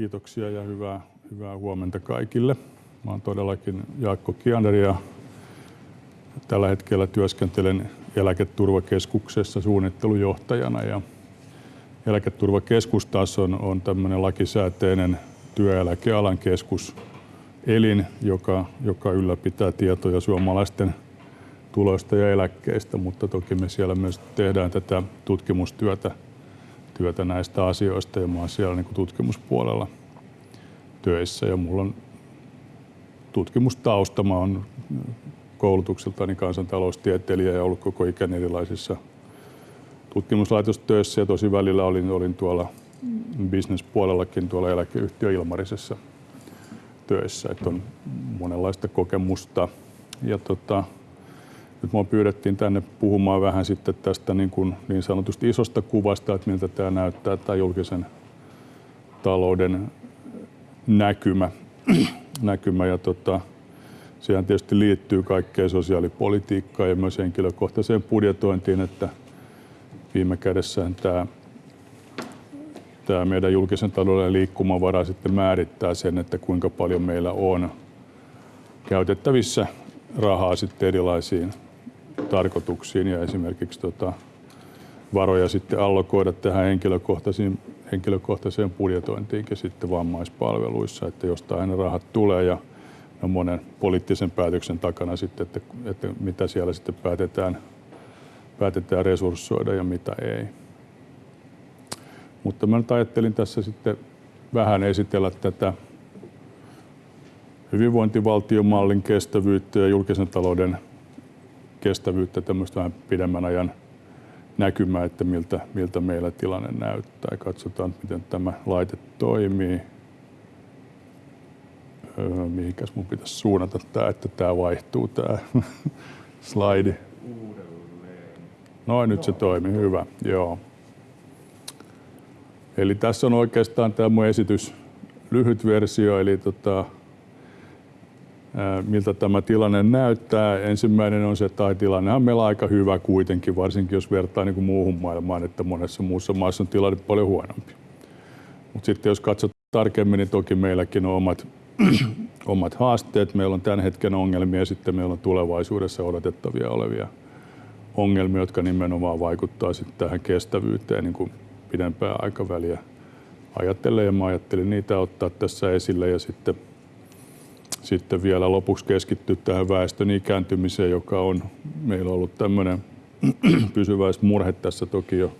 Kiitoksia ja hyvää, hyvää huomenta kaikille. Mä olen todellakin Jaakko Kiander ja tällä hetkellä työskentelen eläketurvakeskuksessa suunnittelujohtajana. Ja eläketurvakeskus taas on, on tämmöinen lakisääteinen työeläkealan keskus, elin, joka, joka ylläpitää tietoja suomalaisten tuloista ja eläkkeistä, mutta toki me siellä myös tehdään tätä tutkimustyötä työtä näistä asioista ja mä oon siellä niin tutkimuspuolella töissä ja mulla on tutkimustausta. Mä oon koulutukseltani kansantaloustieteilijä ja ollut koko ikäni erilaisissa tutkimuslaitostöissä ja tosi välillä olin, olin tuolla bisnespuolellakin tuolla eläkeyhtiö Ilmarisessa töissä, että on monenlaista kokemusta. Ja tota, nyt mua pyydettiin tänne puhumaan vähän sitten tästä niin, kuin niin sanotusti isosta kuvasta, että miltä tämä näyttää, tämä julkisen talouden näkymä. näkymä ja tota, sehän tietysti liittyy kaikkeen sosiaalipolitiikkaan ja myös henkilökohtaiseen budjetointiin, että viime kädessä tämä, tämä meidän julkisen talouden liikkumavara sitten määrittää sen, että kuinka paljon meillä on käytettävissä rahaa sitten erilaisiin tarkoituksiin ja esimerkiksi tota, varoja sitten allokoida tähän henkilökohtaisiin, henkilökohtaiseen budjetointiinkin sitten vammaispalveluissa, että jostain ne rahat tulee ja no monen poliittisen päätöksen takana sitten, että, että mitä siellä sitten päätetään, päätetään resurssoida ja mitä ei. Mutta mä nyt ajattelin tässä sitten vähän esitellä tätä hyvinvointivaltiomallin kestävyyttä ja julkisen talouden kestävyyttä, tämmöistä vähän pidemmän ajan näkymää, että miltä, miltä meillä tilanne näyttää. Katsotaan, miten tämä laite toimii. Öö, mihinkäs mun pitäisi suunnata tämä, että tämä vaihtuu tämä slaidi. Noin, nyt se toimii. Hyvä. Joo. Eli tässä on oikeastaan tämä mun esitys lyhyt versio, eli tota, miltä tämä tilanne näyttää. Ensimmäinen on se, että tilanne on meillä aika hyvä kuitenkin, varsinkin jos vertaa niin kuin muuhun maailmaan, että monessa muussa maassa on tilanne paljon huonompi. Mutta sitten jos katsot tarkemmin, niin toki meilläkin on omat, omat haasteet. Meillä on tämän hetken ongelmia ja sitten meillä on tulevaisuudessa odotettavia olevia ongelmia, jotka nimenomaan vaikuttaa sitten tähän kestävyyteen niin kuin pidempää aikaväliä ajattelen ja mä ajattelin niitä ottaa tässä esille ja sitten sitten vielä lopuksi keskittyä tähän väestön ikääntymiseen, joka on meillä ollut tämmöinen pysyväismurhe tässä toki jo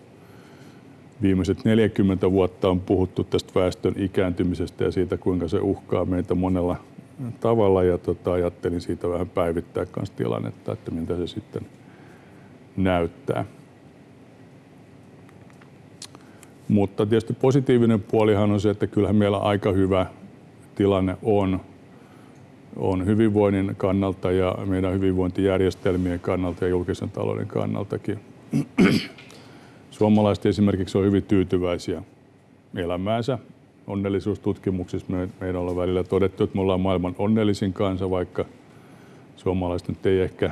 viimeiset 40 vuotta on puhuttu tästä väestön ikääntymisestä ja siitä, kuinka se uhkaa meitä monella tavalla. Ja tota, ajattelin siitä vähän päivittää myös tilannetta, että miltä se sitten näyttää. Mutta tietysti positiivinen puolihan on se, että kyllähän meillä aika hyvä tilanne on on hyvinvoinnin kannalta ja meidän hyvinvointijärjestelmien kannalta ja julkisen talouden kannaltakin. Suomalaiset esimerkiksi on hyvin tyytyväisiä elämäänsä. Onnellisuustutkimuksissa me, meidän on välillä todettu, että me ollaan maailman onnellisin kansa, vaikka suomalaiset nyt ei ehkä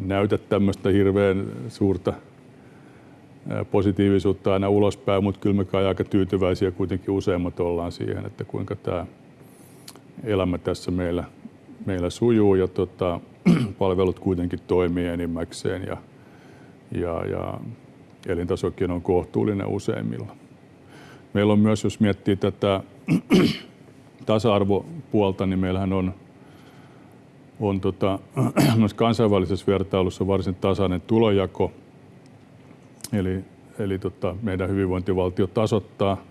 näytä tämmöistä hirveän suurta positiivisuutta aina ulospäin, mutta kyllä me kai aika tyytyväisiä kuitenkin useimmat ollaan siihen, että kuinka tämä elämä tässä meillä, meillä sujuu ja tota, palvelut kuitenkin toimii enimmäkseen ja, ja, ja elintasokin on kohtuullinen useimmilla. Meillä on myös, jos miettii tätä tasa-arvopuolta, niin meillähän on, on tota, myös kansainvälisessä vertailussa varsin tasainen tulojako. Eli, eli tota, meidän hyvinvointivaltio tasoittaa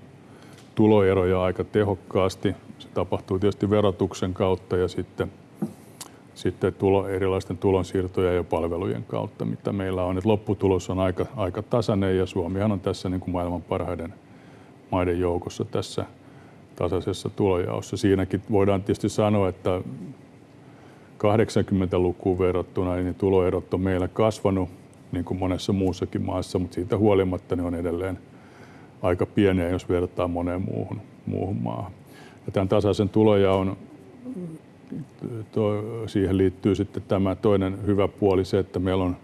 tuloeroja aika tehokkaasti. Se tapahtuu tietysti verotuksen kautta ja sitten, sitten tulo, erilaisten tulonsiirtojen ja palvelujen kautta, mitä meillä on. Et lopputulos on aika, aika tasainen ja Suomihan on tässä niin kuin maailman parhaiden maiden joukossa tässä tasaisessa tulojaossa. Siinäkin voidaan tietysti sanoa, että 80-lukuun verrattuna niin tuloerot on meillä kasvanut niin kuin monessa muussakin maassa, mutta siitä huolimatta ne on edelleen aika pieniä, jos vertaa moneen muuhun, muuhun maahan. Ja tämän tasaisen tulojaon to, siihen liittyy sitten tämä toinen hyvä puoli, se, että meillä on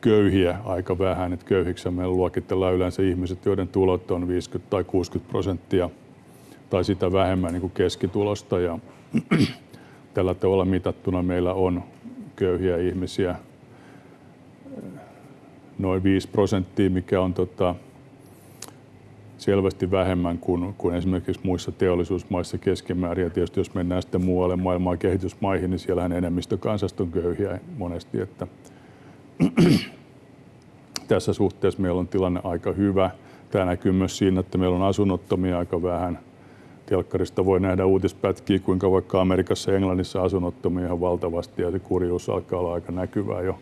köyhiä aika vähän. Että köyhiksi meillä luokitellaan yleensä ihmiset, joiden tulot on 50 tai 60 prosenttia tai sitä vähemmän niin kuin keskitulosta. Ja tällä tavalla mitattuna meillä on köyhiä ihmisiä noin 5 prosenttia, mikä on tota, selvästi vähemmän kuin, kuin esimerkiksi muissa teollisuusmaissa keskimäärin. Ja tietysti jos mennään sitten muualle maailmaan kehitysmaihin, niin siellähän enemmistö kansasta on köyhiä monesti. Että tässä suhteessa meillä on tilanne aika hyvä. Tämä näkyy myös siinä, että meillä on asunnottomia aika vähän. Telkkarista voi nähdä uutispätkiä, kuinka vaikka Amerikassa ja Englannissa asunnottomia ihan valtavasti ja se kurjuus alkaa olla aika näkyvää jo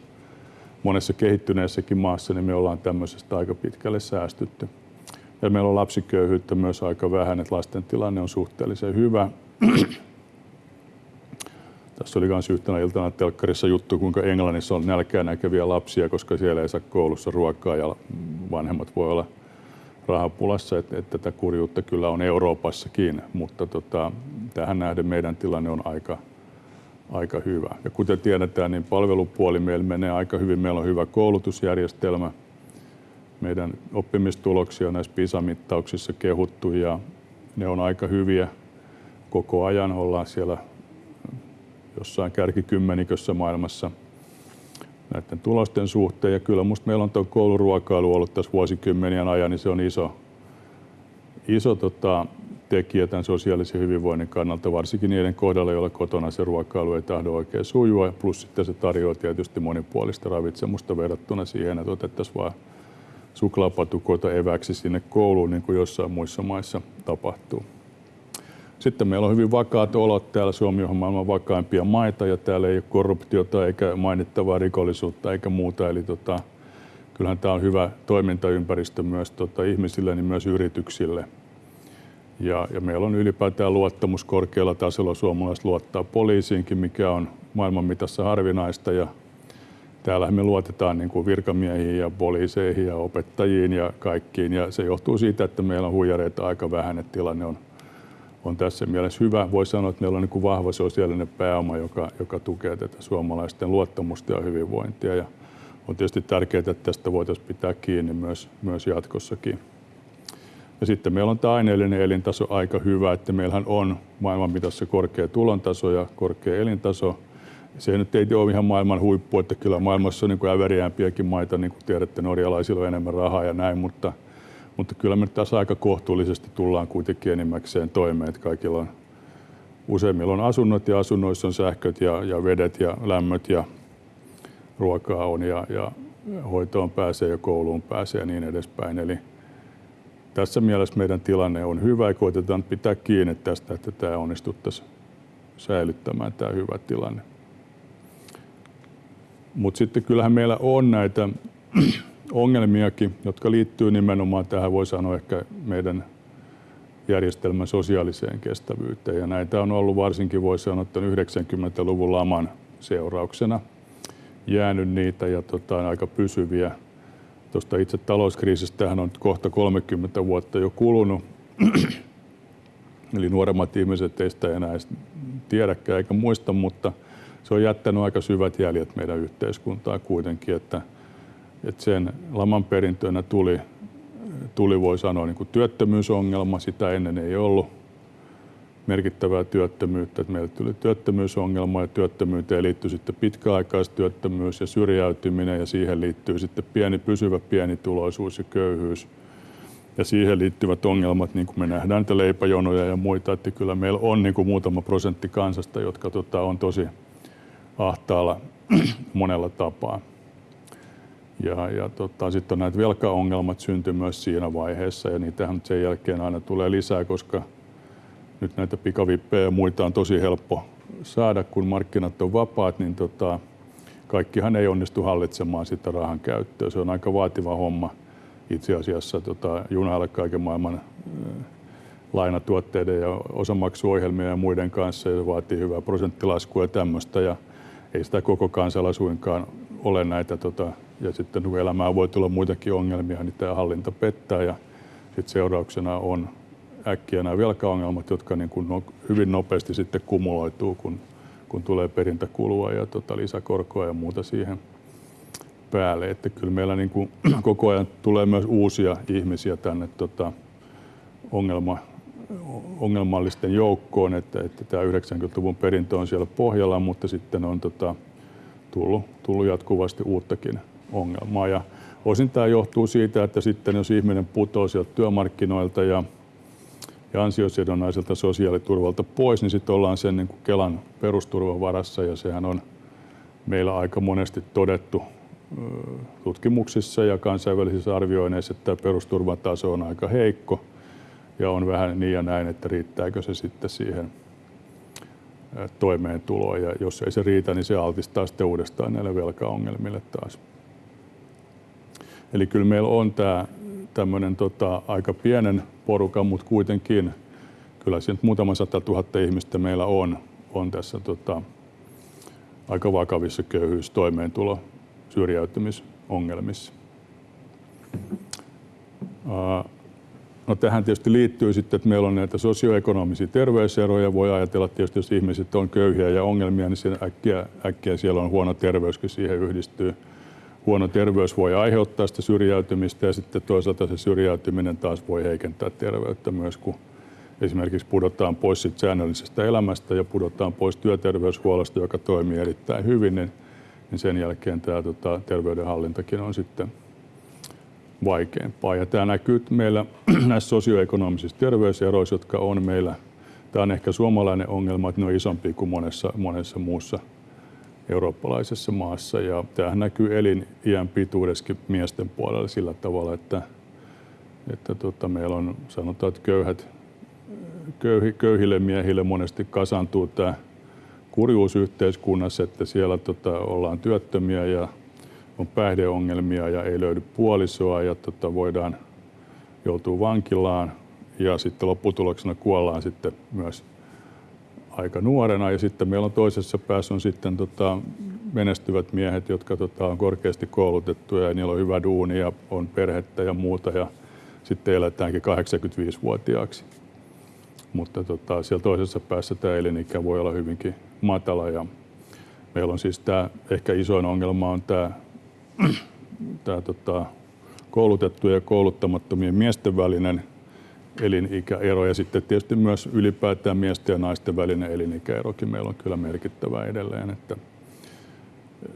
monessa kehittyneessäkin maassa, niin me ollaan tämmöisestä aika pitkälle säästytty. Ja meillä on lapsiköyhyyttä myös aika vähän, että lasten tilanne on suhteellisen hyvä. Tässä oli myös yhtenä iltana telkkarissa juttu, kuinka Englannissa on nälkää näkeviä lapsia, koska siellä ei saa koulussa ruokaa ja vanhemmat voi olla rahapulassa, että, että tätä kurjuutta kyllä on Euroopassakin, mutta tota, tähän nähden meidän tilanne on aika, aika hyvä. Ja kuten tiedetään, niin palvelupuoli meillä menee aika hyvin. Meillä on hyvä koulutusjärjestelmä. Meidän oppimistuloksia on näissä PISA-mittauksissa kehuttu ja ne on aika hyviä. Koko ajan ollaan siellä jossain kärkikymmenikössä maailmassa näiden tulosten suhteen. Ja kyllä musta meillä on tuo kouluruokailu ollut tässä vuosikymmenien ajan, niin se on iso, iso tota, tekijä tämän sosiaalisen hyvinvoinnin kannalta, varsinkin niiden kohdalla, joilla kotona se ruokailu ei tahdo oikein sujua. Plus sitten se tarjoaa tietysti monipuolista ravitsemusta verrattuna siihen, että otettaisiin vain suklaapatukoita eväksi sinne kouluun, niin kuin jossain muissa maissa tapahtuu. Sitten meillä on hyvin vakaat olot täällä. Suomi on maailman vakaimpia maita ja täällä ei ole korruptiota eikä mainittavaa rikollisuutta eikä muuta. Eli tota, kyllähän tämä on hyvä toimintaympäristö myös tota, ihmisille, niin myös yrityksille. Ja, ja meillä on ylipäätään luottamus korkealla tasolla. Suomalaiset luottaa poliisiinkin, mikä on maailman mitassa harvinaista. Ja täällä me luotetaan niin kuin virkamiehiin ja poliiseihin ja opettajiin ja kaikkiin. Ja se johtuu siitä, että meillä on huijareita aika vähän, että tilanne on on tässä mielessä hyvä. Voi sanoa, että meillä on niin vahva sosiaalinen pääoma, joka, joka tukee tätä suomalaisten luottamusta ja hyvinvointia. Ja on tietysti tärkeää, että tästä voitaisiin pitää kiinni myös, myös jatkossakin. Ja sitten meillä on tämä aineellinen elintaso aika hyvä, että meillähän on maailman mitassa korkea tulontaso ja korkea elintaso. Se nyt ei ole ihan maailman huippu, että kyllä maailmassa on niin äveriämpiäkin maita, niin kuin tiedätte, norjalaisilla on enemmän rahaa ja näin, mutta – mutta kyllä me tässä aika kohtuullisesti tullaan kuitenkin enimmäkseen toimeen, että kaikilla on useimmilla on asunnot ja asunnoissa on sähköt ja, ja vedet ja lämmöt ja ruokaa on ja, ja hoitoon pääsee ja kouluun pääsee ja niin edespäin. Eli tässä mielessä meidän tilanne on hyvä ja koitetaan pitää kiinni tästä, että tämä onnistuttaisiin säilyttämään tämä hyvä tilanne. Mutta sitten kyllähän meillä on näitä ongelmiakin, jotka liittyy nimenomaan tähän, voi sanoa ehkä meidän järjestelmän sosiaaliseen kestävyyteen. Ja näitä on ollut varsinkin, voi sanoa, että 90-luvun laman seurauksena jäänyt niitä ja tota, aika pysyviä. Tuosta itse talouskriisistä on kohta 30 vuotta jo kulunut. Eli nuoremmat ihmiset ei sitä enää tiedäkään eikä muista, mutta se on jättänyt aika syvät jäljet meidän yhteiskuntaan kuitenkin, että – että sen laman perintönä tuli, tuli voi sanoa niin kuin työttömyysongelma. Sitä ennen ei ollut merkittävää työttömyyttä. Että meille tuli työttömyysongelma ja työttömyyteen liittyy sitten pitkäaikaistyöttömyys ja syrjäytyminen ja siihen liittyy sitten pieni pysyvä pienituloisuus ja köyhyys. Ja siihen liittyvät ongelmat, niin kuin me nähdään niitä leipäjonoja ja muita, että kyllä meillä on niin kuin muutama prosentti kansasta, jotka tota, on tosi ahtaalla monella tapaa. Ja, ja tota, sitten näitä velkaongelmat syntyi myös siinä vaiheessa ja niitähän sen jälkeen aina tulee lisää, koska nyt näitä pikavippejä ja muita on tosi helppo saada, kun markkinat on vapaat, niin tota, kaikkihan ei onnistu hallitsemaan sitä rahan käyttöä. Se on aika vaativa homma itse asiassa tota, junailla kaiken maailman lainatuotteiden ja osamaksuohjelmien ja muiden kanssa ja se vaatii hyvää prosenttilaskua ja tämmöistä ja ei sitä koko kansalla suinkaan ole näitä tota, ja sitten kun elämään voi tulla muitakin ongelmia, niin tämä hallinta pettää ja sitten seurauksena on äkkiä nämä velkaongelmat, jotka niin kuin no, hyvin nopeasti sitten kumuloituu, kun, kun tulee perintäkulua ja tota, lisäkorkoa ja muuta siihen päälle. Että kyllä meillä niin kuin koko ajan tulee myös uusia ihmisiä tänne tota, ongelma ongelmallisten joukkoon, että, että tämä 90-luvun perintö on siellä pohjalla, mutta sitten on tota, tullut, tullut jatkuvasti uuttakin ongelmaa. Ja osin tämä johtuu siitä, että sitten jos ihminen putoaa sieltä työmarkkinoilta ja, ja ansiosidonnaiselta sosiaaliturvalta pois, niin sitten ollaan sen niin kuin Kelan perusturvan varassa ja sehän on meillä aika monesti todettu tutkimuksissa ja kansainvälisissä arvioinneissa, että tämä perusturvan taso on aika heikko ja on vähän niin ja näin, että riittääkö se sitten siihen toimeentuloon. Ja jos ei se riitä, niin se altistaa sitten uudestaan näille velkaongelmille taas. Eli kyllä meillä on tämä tämmöinen tota, aika pienen porukan, mutta kuitenkin kyllä nyt muutama sata tuhatta ihmistä meillä on, on tässä tota, aika vakavissa köyhyys, toimeentulo, syrjäytymisongelmissa. No tähän tietysti liittyy sitten, että meillä on näitä sosioekonomisia terveyseroja. Voi ajatella tietysti, jos ihmiset on köyhiä ja ongelmia, niin siinä äkkiä, äkkiä siellä on huono terveyskin siihen yhdistyy. Huono terveys voi aiheuttaa sitä syrjäytymistä ja sitten toisaalta se syrjäytyminen taas voi heikentää terveyttä myös, kun esimerkiksi pudotaan pois säännöllisestä elämästä ja pudotaan pois työterveyshuollosta, joka toimii erittäin hyvin, niin, niin sen jälkeen tämä tota, terveydenhallintakin on sitten vaikeampaa. Ja tämä näkyy meillä näissä sosioekonomisissa terveyseroissa, jotka on meillä. Tämä on ehkä suomalainen ongelma, että ne on isompi kuin monessa, monessa muussa eurooppalaisessa maassa. Ja tämähän näkyy eliniän pituudessakin miesten puolella sillä tavalla, että, että tota, meillä on sanotaan, että köyhät, köyhi, köyhille miehille monesti kasantuu tämä kurjuus yhteiskunnassa, että siellä tota, ollaan työttömiä ja on päihdeongelmia ja ei löydy puolisoa ja tota, voidaan joutua vankilaan. Ja sitten lopputuloksena kuollaan sitten myös aika nuorena. Ja sitten meillä on toisessa päässä on sitten tota, menestyvät miehet, jotka tota, on korkeasti koulutettuja ja niillä on hyvä duuni ja on perhettä ja muuta. Ja sitten elätäänkin 85-vuotiaaksi. Mutta tota, siellä toisessa päässä tämä elinikä voi olla hyvinkin matala. Ja meillä on siis tämä ehkä isoin ongelma on tämä tämä tota, koulutettujen ja kouluttamattomien miesten välinen elinikäero ja sitten tietysti myös ylipäätään miesten ja naisten välinen elinikäerokin meillä on kyllä merkittävä edelleen. Että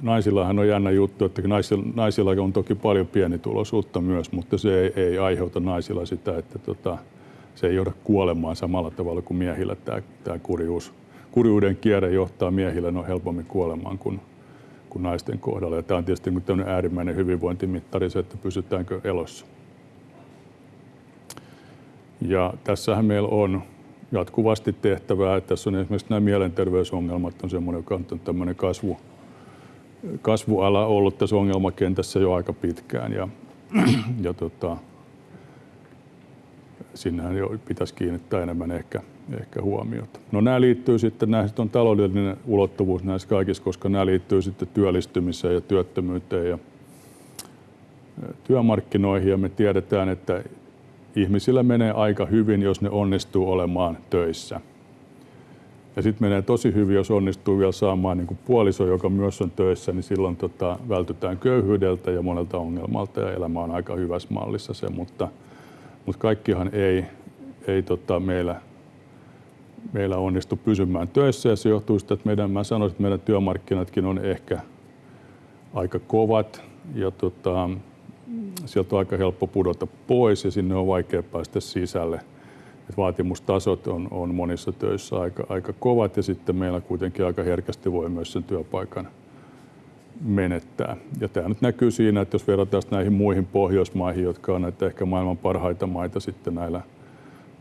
naisillahan on jännä juttu, että naisilla, on toki paljon pienituloisuutta myös, mutta se ei, ei aiheuta naisilla sitä, että tota, se ei johda kuolemaan samalla tavalla kuin miehillä tämä, tämä kurjuus. Kurjuuden kierre johtaa miehillä no helpommin kuolemaan kuin kuin naisten kohdalla. Ja tämä on tietysti niin äärimmäinen hyvinvointimittari se, että pysytäänkö elossa. Ja tässähän meillä on jatkuvasti tehtävää. Että tässä on esimerkiksi nämä mielenterveysongelmat on semmoinen, joka on tämmöinen kasvu, kasvuala ollut tässä ongelmakentässä jo aika pitkään. Ja, ja tota, sinnehän jo pitäisi kiinnittää enemmän ehkä, ehkä huomiota. No nämä liittyy sitten, näissä on taloudellinen ulottuvuus näissä kaikissa, koska nämä liittyy sitten työllistymiseen ja työttömyyteen ja työmarkkinoihin ja me tiedetään, että ihmisillä menee aika hyvin, jos ne onnistuu olemaan töissä. Ja sitten menee tosi hyvin, jos onnistuu vielä saamaan niin puoliso, joka myös on töissä, niin silloin tota, vältytään köyhyydeltä ja monelta ongelmalta ja elämä on aika hyvässä mallissa se, mutta – mutta kaikkihan ei, ei tota, meillä, meillä onnistu pysymään töissä ja se johtuu siitä, että meidän, mä sanoisin, että meidän työmarkkinatkin on ehkä aika kovat ja tota, sieltä on aika helppo pudota pois ja sinne on vaikea päästä sisälle. Et vaatimustasot on, on monissa töissä aika, aika kovat ja sitten meillä kuitenkin aika herkästi voi myös sen työpaikan menettää. Ja tämä nyt näkyy siinä, että jos verrataan näihin muihin Pohjoismaihin, jotka on näitä ehkä maailman parhaita maita sitten näillä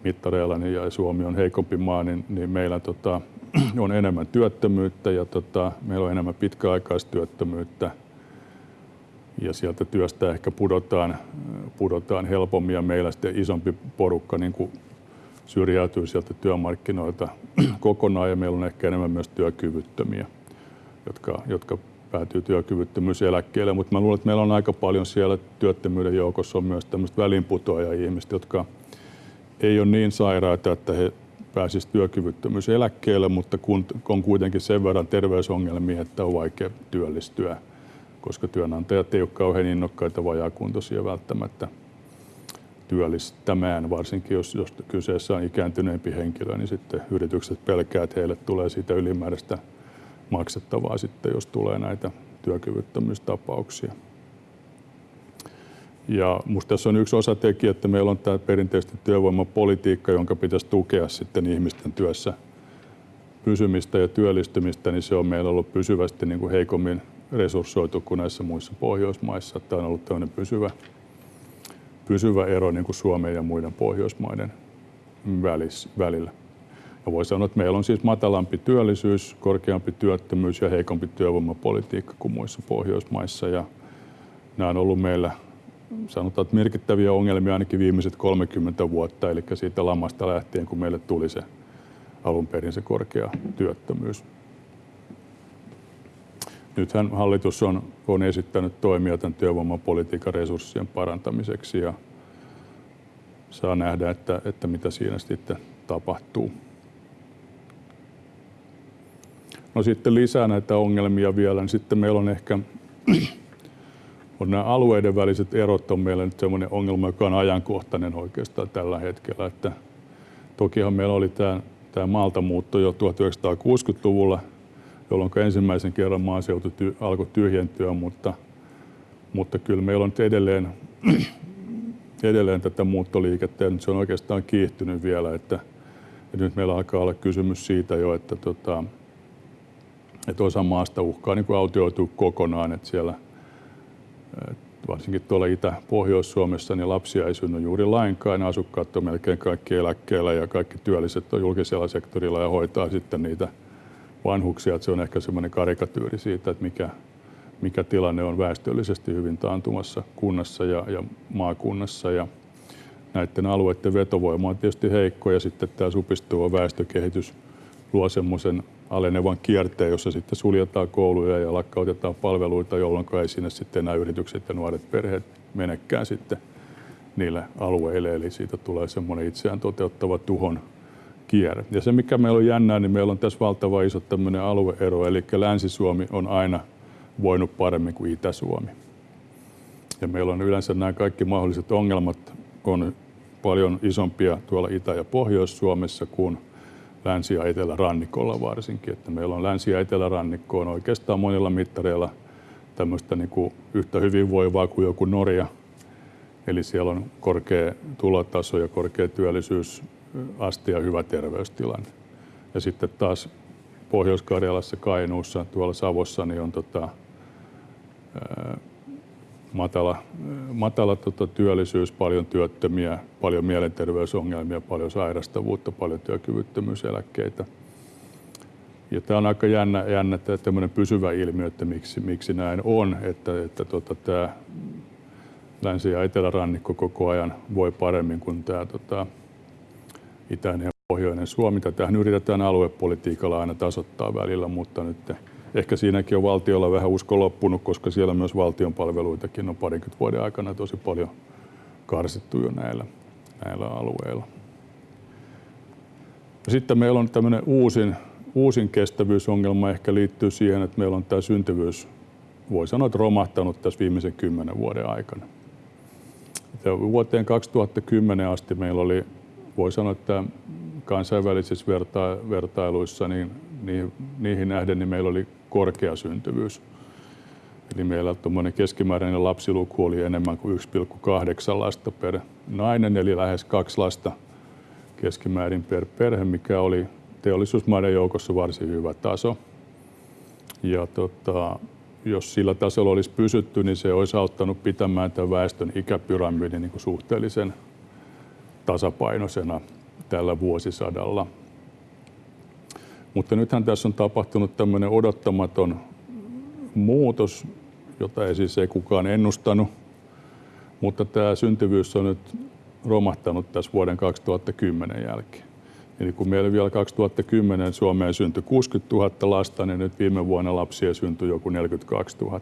mittareilla, niin ja Suomi on heikompi maa, niin, niin meillä tota, on enemmän työttömyyttä ja tota, meillä on enemmän pitkäaikaistyöttömyyttä. Ja sieltä työstä ehkä pudotaan, pudotaan helpommin ja meillä sitten isompi porukka niin kuin syrjäytyy sieltä työmarkkinoilta kokonaan ja meillä on ehkä enemmän myös työkyvyttömiä, jotka, jotka päätyy työkyvyttömyyseläkkeelle, mutta mä luulen, että meillä on aika paljon siellä työttömyyden joukossa on myös tämmöistä välinputoajia ihmiset, jotka ei ole niin sairaita, että he pääsisivät työkyvyttömyyseläkkeelle, mutta kun on kuitenkin sen verran terveysongelmia, että on vaikea työllistyä, koska työnantajat ei ole kauhean innokkaita vajaakuntoisia välttämättä työllistämään, varsinkin jos, jos kyseessä on ikääntyneempi henkilö, niin sitten yritykset pelkää, että heille tulee siitä ylimääräistä maksettavaa sitten, jos tulee näitä työkyvyttömyystapauksia. Ja musta tässä on yksi osatekijä, että meillä on tämä perinteisesti työvoimapolitiikka, jonka pitäisi tukea sitten ihmisten työssä pysymistä ja työllistymistä, niin se on meillä ollut pysyvästi niin kuin heikommin resurssoitu kuin näissä muissa Pohjoismaissa. Tämä on ollut tämmöinen pysyvä, pysyvä ero niin kuin Suomen ja muiden Pohjoismaiden välis, välillä. Ja voi sanoa, että meillä on siis matalampi työllisyys, korkeampi työttömyys ja heikompi työvoimapolitiikka kuin muissa Pohjoismaissa. Ja nämä on ollut meillä sanotaan, että merkittäviä ongelmia ainakin viimeiset 30 vuotta, eli siitä lamasta lähtien, kun meille tuli se alun perin se korkea työttömyys. Nythän hallitus on, on esittänyt toimia tämän työvoimapolitiikan resurssien parantamiseksi ja saa nähdä, että, että mitä siinä sitten tapahtuu. No sitten lisää näitä ongelmia vielä, niin sitten meillä on ehkä on nämä alueiden väliset erot on meillä nyt sellainen ongelma, joka on ajankohtainen oikeastaan tällä hetkellä. Että tokihan meillä oli tämä, tämä maaltamuutto jo 1960-luvulla, jolloin ensimmäisen kerran maaseutu ty, alkoi tyhjentyä, mutta, mutta kyllä meillä on nyt edelleen, edelleen tätä muuttoliikettä ja nyt se on oikeastaan kiihtynyt vielä, että, että nyt meillä alkaa olla kysymys siitä jo, että, tota, että osa maasta uhkaa niin kuin autioitua kokonaan, että siellä – varsinkin tuolla Itä-Pohjois-Suomessa niin lapsia ei synny juuri lainkaan. Asukkaat on melkein kaikki eläkkeellä ja kaikki työlliset on julkisella sektorilla ja hoitaa sitten niitä vanhuksia. Että se on ehkä semmoinen karikatyyri siitä, että mikä, mikä tilanne on väestöllisesti hyvin taantumassa kunnassa ja, ja maakunnassa. Ja näiden alueiden vetovoima on tietysti heikko ja sitten tämä supistuva väestökehitys luo semmoisen alenevan kierteen, jossa sitten suljetaan kouluja ja lakkautetaan palveluita, jolloin ei sinne sitten enää yritykset ja nuoret perheet menekään sitten niille alueille. Eli siitä tulee semmoinen itseään toteuttava tuhon kierre. Ja se, mikä meillä on jännää, niin meillä on tässä valtava iso tämmöinen alueero, eli Länsi-Suomi on aina voinut paremmin kuin Itä-Suomi. Ja meillä on yleensä nämä kaikki mahdolliset ongelmat on paljon isompia tuolla Itä- ja Pohjois-Suomessa kuin länsi- ja etelärannikolla varsinkin. Että meillä on länsi- ja etelärannikko on oikeastaan monilla mittareilla tämmöistä niin kuin yhtä hyvinvoivaa kuin joku Norja. Eli siellä on korkea tulotaso ja korkea työllisyysaste ja hyvä terveystilanne. Ja sitten taas Pohjois-Karjalassa, Kainuussa, tuolla Savossa niin on tota, matala, matala tota, työllisyys, paljon työttömiä, paljon mielenterveysongelmia, paljon sairastavuutta, paljon työkyvyttömyyseläkkeitä. Ja tämä on aika jännä, jännä tämmöinen pysyvä ilmiö, että miksi, miksi näin on, että, että tota, tämä länsi- ja etelärannikko koko ajan voi paremmin kuin tämä tota, itäinen ja pohjoinen Suomi. Tähän yritetään aluepolitiikalla aina tasoittaa välillä, mutta nyt ehkä siinäkin on valtiolla vähän usko loppunut, koska siellä myös valtion palveluitakin on parikymmentä vuoden aikana tosi paljon karsittu jo näillä, näillä alueilla. Sitten meillä on tämmöinen uusin, uusin kestävyysongelma ehkä liittyy siihen, että meillä on tämä syntyvyys, voi sanoa, että romahtanut tässä viimeisen kymmenen vuoden aikana. Ja vuoteen 2010 asti meillä oli, voi sanoa, että kansainvälisissä verta- vertailuissa, niin niihin, niihin nähden niin meillä oli korkea syntyvyys. Eli meillä tuommoinen keskimääräinen lapsiluku oli enemmän kuin 1,8 lasta per nainen, eli lähes kaksi lasta keskimäärin per perhe, mikä oli teollisuusmaiden joukossa varsin hyvä taso. Ja tota, jos sillä tasolla olisi pysytty, niin se olisi auttanut pitämään tämän väestön ikäpyramidin niin suhteellisen tasapainoisena tällä vuosisadalla. Mutta nythän tässä on tapahtunut tämmöinen odottamaton muutos, jota ei siis ei kukaan ennustanut. Mutta tämä syntyvyys on nyt romahtanut tässä vuoden 2010 jälkeen. Eli kun meillä vielä 2010 Suomeen syntyi 60 000 lasta, niin nyt viime vuonna lapsia syntyi joku 42 000.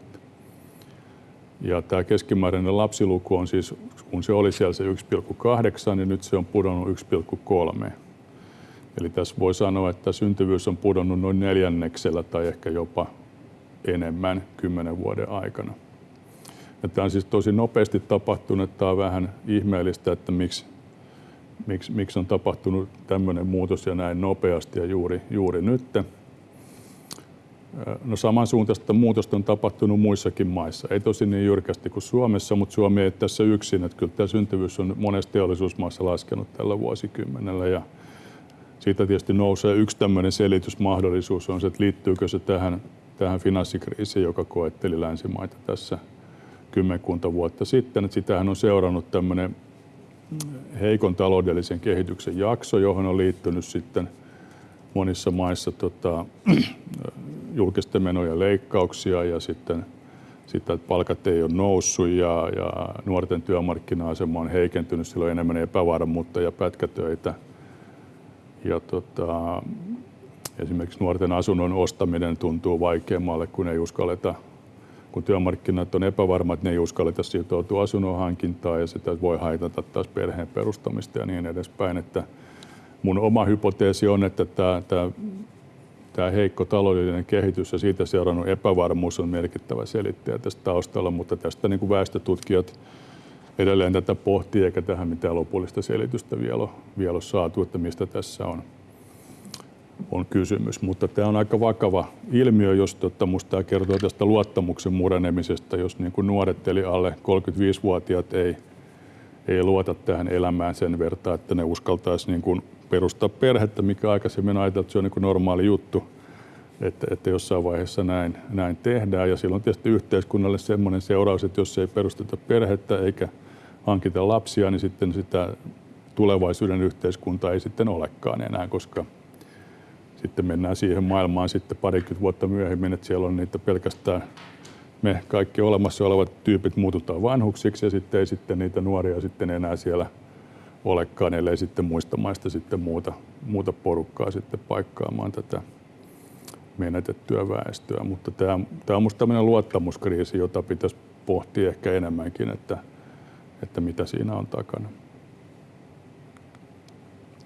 Ja tämä keskimääräinen lapsiluku on siis, kun se oli siellä se 1,8, niin nyt se on pudonnut 1,3. Eli tässä voi sanoa, että syntyvyys on pudonnut noin neljänneksellä tai ehkä jopa enemmän kymmenen vuoden aikana. Ja tämä on siis tosi nopeasti tapahtunut. Tämä on vähän ihmeellistä, että miksi, miksi, miksi on tapahtunut tämmöinen muutos ja näin nopeasti ja juuri, juuri nyt. No samansuuntaista muutosta on tapahtunut muissakin maissa. Ei tosi niin jyrkästi kuin Suomessa, mutta Suomi ei tässä yksin. Että kyllä tämä syntyvyys on monessa teollisuusmaassa laskenut tällä vuosikymmenellä. Ja siitä tietysti nousee yksi tämmöinen selitysmahdollisuus on se, että liittyykö se tähän, tähän finanssikriisiin, joka koetteli länsimaita tässä kymmenkunta vuotta sitten. Että sitähän on seurannut tämmöinen heikon taloudellisen kehityksen jakso, johon on liittynyt sitten monissa maissa tota, julkisten menojen leikkauksia ja sitten sitä, että palkat ei ole noussut ja, ja nuorten työmarkkina-asema on heikentynyt, sillä on enemmän epävarmuutta ja pätkätöitä. Ja tota, esimerkiksi nuorten asunnon ostaminen tuntuu vaikeammalle, kun ei uskalleta, kun työmarkkinat on epävarmat, ne ei uskalleta sitoutua asunnon hankintaan ja sitä voi haitata taas perheen perustamista ja niin edespäin. Että mun oma hypoteesi on, että tämä, tämä tämä heikko taloudellinen kehitys ja siitä seurannut epävarmuus on merkittävä selittäjä tästä taustalla, mutta tästä niin kuin väestötutkijat edelleen tätä pohtii, eikä tähän mitään lopullista selitystä vielä vielä ole saatu, että mistä tässä on, on kysymys. Mutta tämä on aika vakava ilmiö, jos totta, musta tämä kertoo tästä luottamuksen murenemisesta, jos niin kuin nuoret eli alle 35-vuotiaat ei, ei luota tähän elämään sen verran, että ne uskaltaisi niin kuin perustaa perhettä, mikä aikaisemmin ajateltiin, että se on niin normaali juttu, että, että jossain vaiheessa näin, näin tehdään. Ja silloin tietysti yhteiskunnalle semmoinen seuraus, että jos ei perusteta perhettä eikä hankita lapsia, niin sitten sitä tulevaisuuden yhteiskunta ei sitten olekaan enää, koska sitten mennään siihen maailmaan sitten parikymmentä vuotta myöhemmin, että siellä on niitä pelkästään me kaikki olemassa olevat tyypit muututaan vanhuksiksi ja sitten ei sitten niitä nuoria sitten enää siellä – olekaan, ellei sitten muista maista sitten muuta, muuta porukkaa sitten paikkaamaan tätä menetettyä väestöä. Mutta tämä, tämä on minusta tämmöinen luottamuskriisi, jota pitäisi pohtia ehkä enemmänkin, että, että mitä siinä on takana.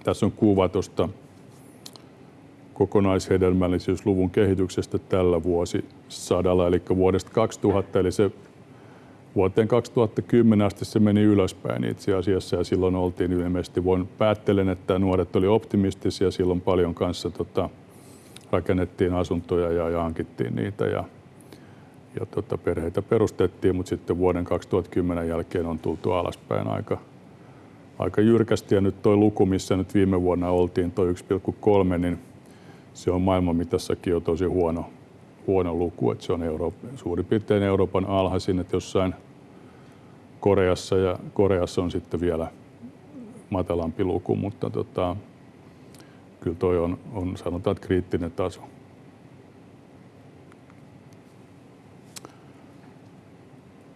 Tässä on kuva tuosta kokonaishedelmällisyysluvun kehityksestä tällä vuosisadalla, eli vuodesta 2000, eli se vuoteen 2010 asti se meni ylöspäin itse asiassa ja silloin oltiin ilmeisesti, voin päättelen, että nuoret oli optimistisia, silloin paljon kanssa tota, rakennettiin asuntoja ja, ja hankittiin niitä ja, ja tota, perheitä perustettiin, mutta sitten vuoden 2010 jälkeen on tultu alaspäin aika, aika jyrkästi. Ja nyt tuo luku, missä nyt viime vuonna oltiin, tuo 1,3, niin se on maailmanmitassakin jo tosi huono, huono luku, että se on Euro, suurin piirtein Euroopan alhaisin, että jossain – Koreassa ja Koreassa on sitten vielä matalampi luku, mutta tota, kyllä toi on, on sanotaan, että kriittinen taso.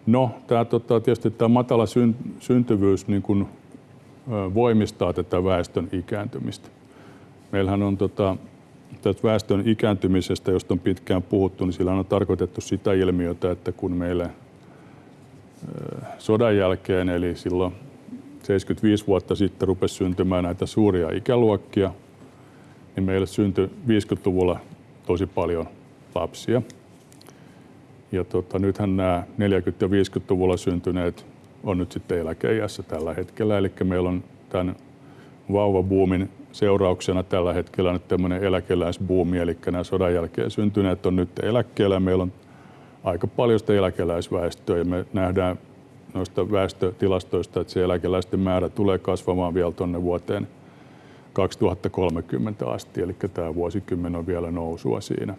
No, tämä, tota, tietysti tämä matala syn, syntyvyys niin kuin, ö, voimistaa tätä väestön ikääntymistä. Meillähän on tota, tästä väestön ikääntymisestä, josta on pitkään puhuttu, niin sillä on tarkoitettu sitä ilmiötä, että kun meille sodan jälkeen, eli silloin 75 vuotta sitten rupesi syntymään näitä suuria ikäluokkia, niin meille syntyi 50-luvulla tosi paljon lapsia. Ja tota, nythän nämä 40- ja 50-luvulla syntyneet on nyt sitten eläkeiässä tällä hetkellä. Eli meillä on tämän vauvabuumin seurauksena tällä hetkellä nyt tämmöinen eläkeläisbuumi, eli nämä sodan jälkeen syntyneet on nyt eläkkeellä. Meillä on aika paljon sitä eläkeläisväestöä ja me nähdään noista väestötilastoista, että se eläkeläisten määrä tulee kasvamaan vielä tuonne vuoteen 2030 asti, eli tämä vuosikymmen on vielä nousua siinä.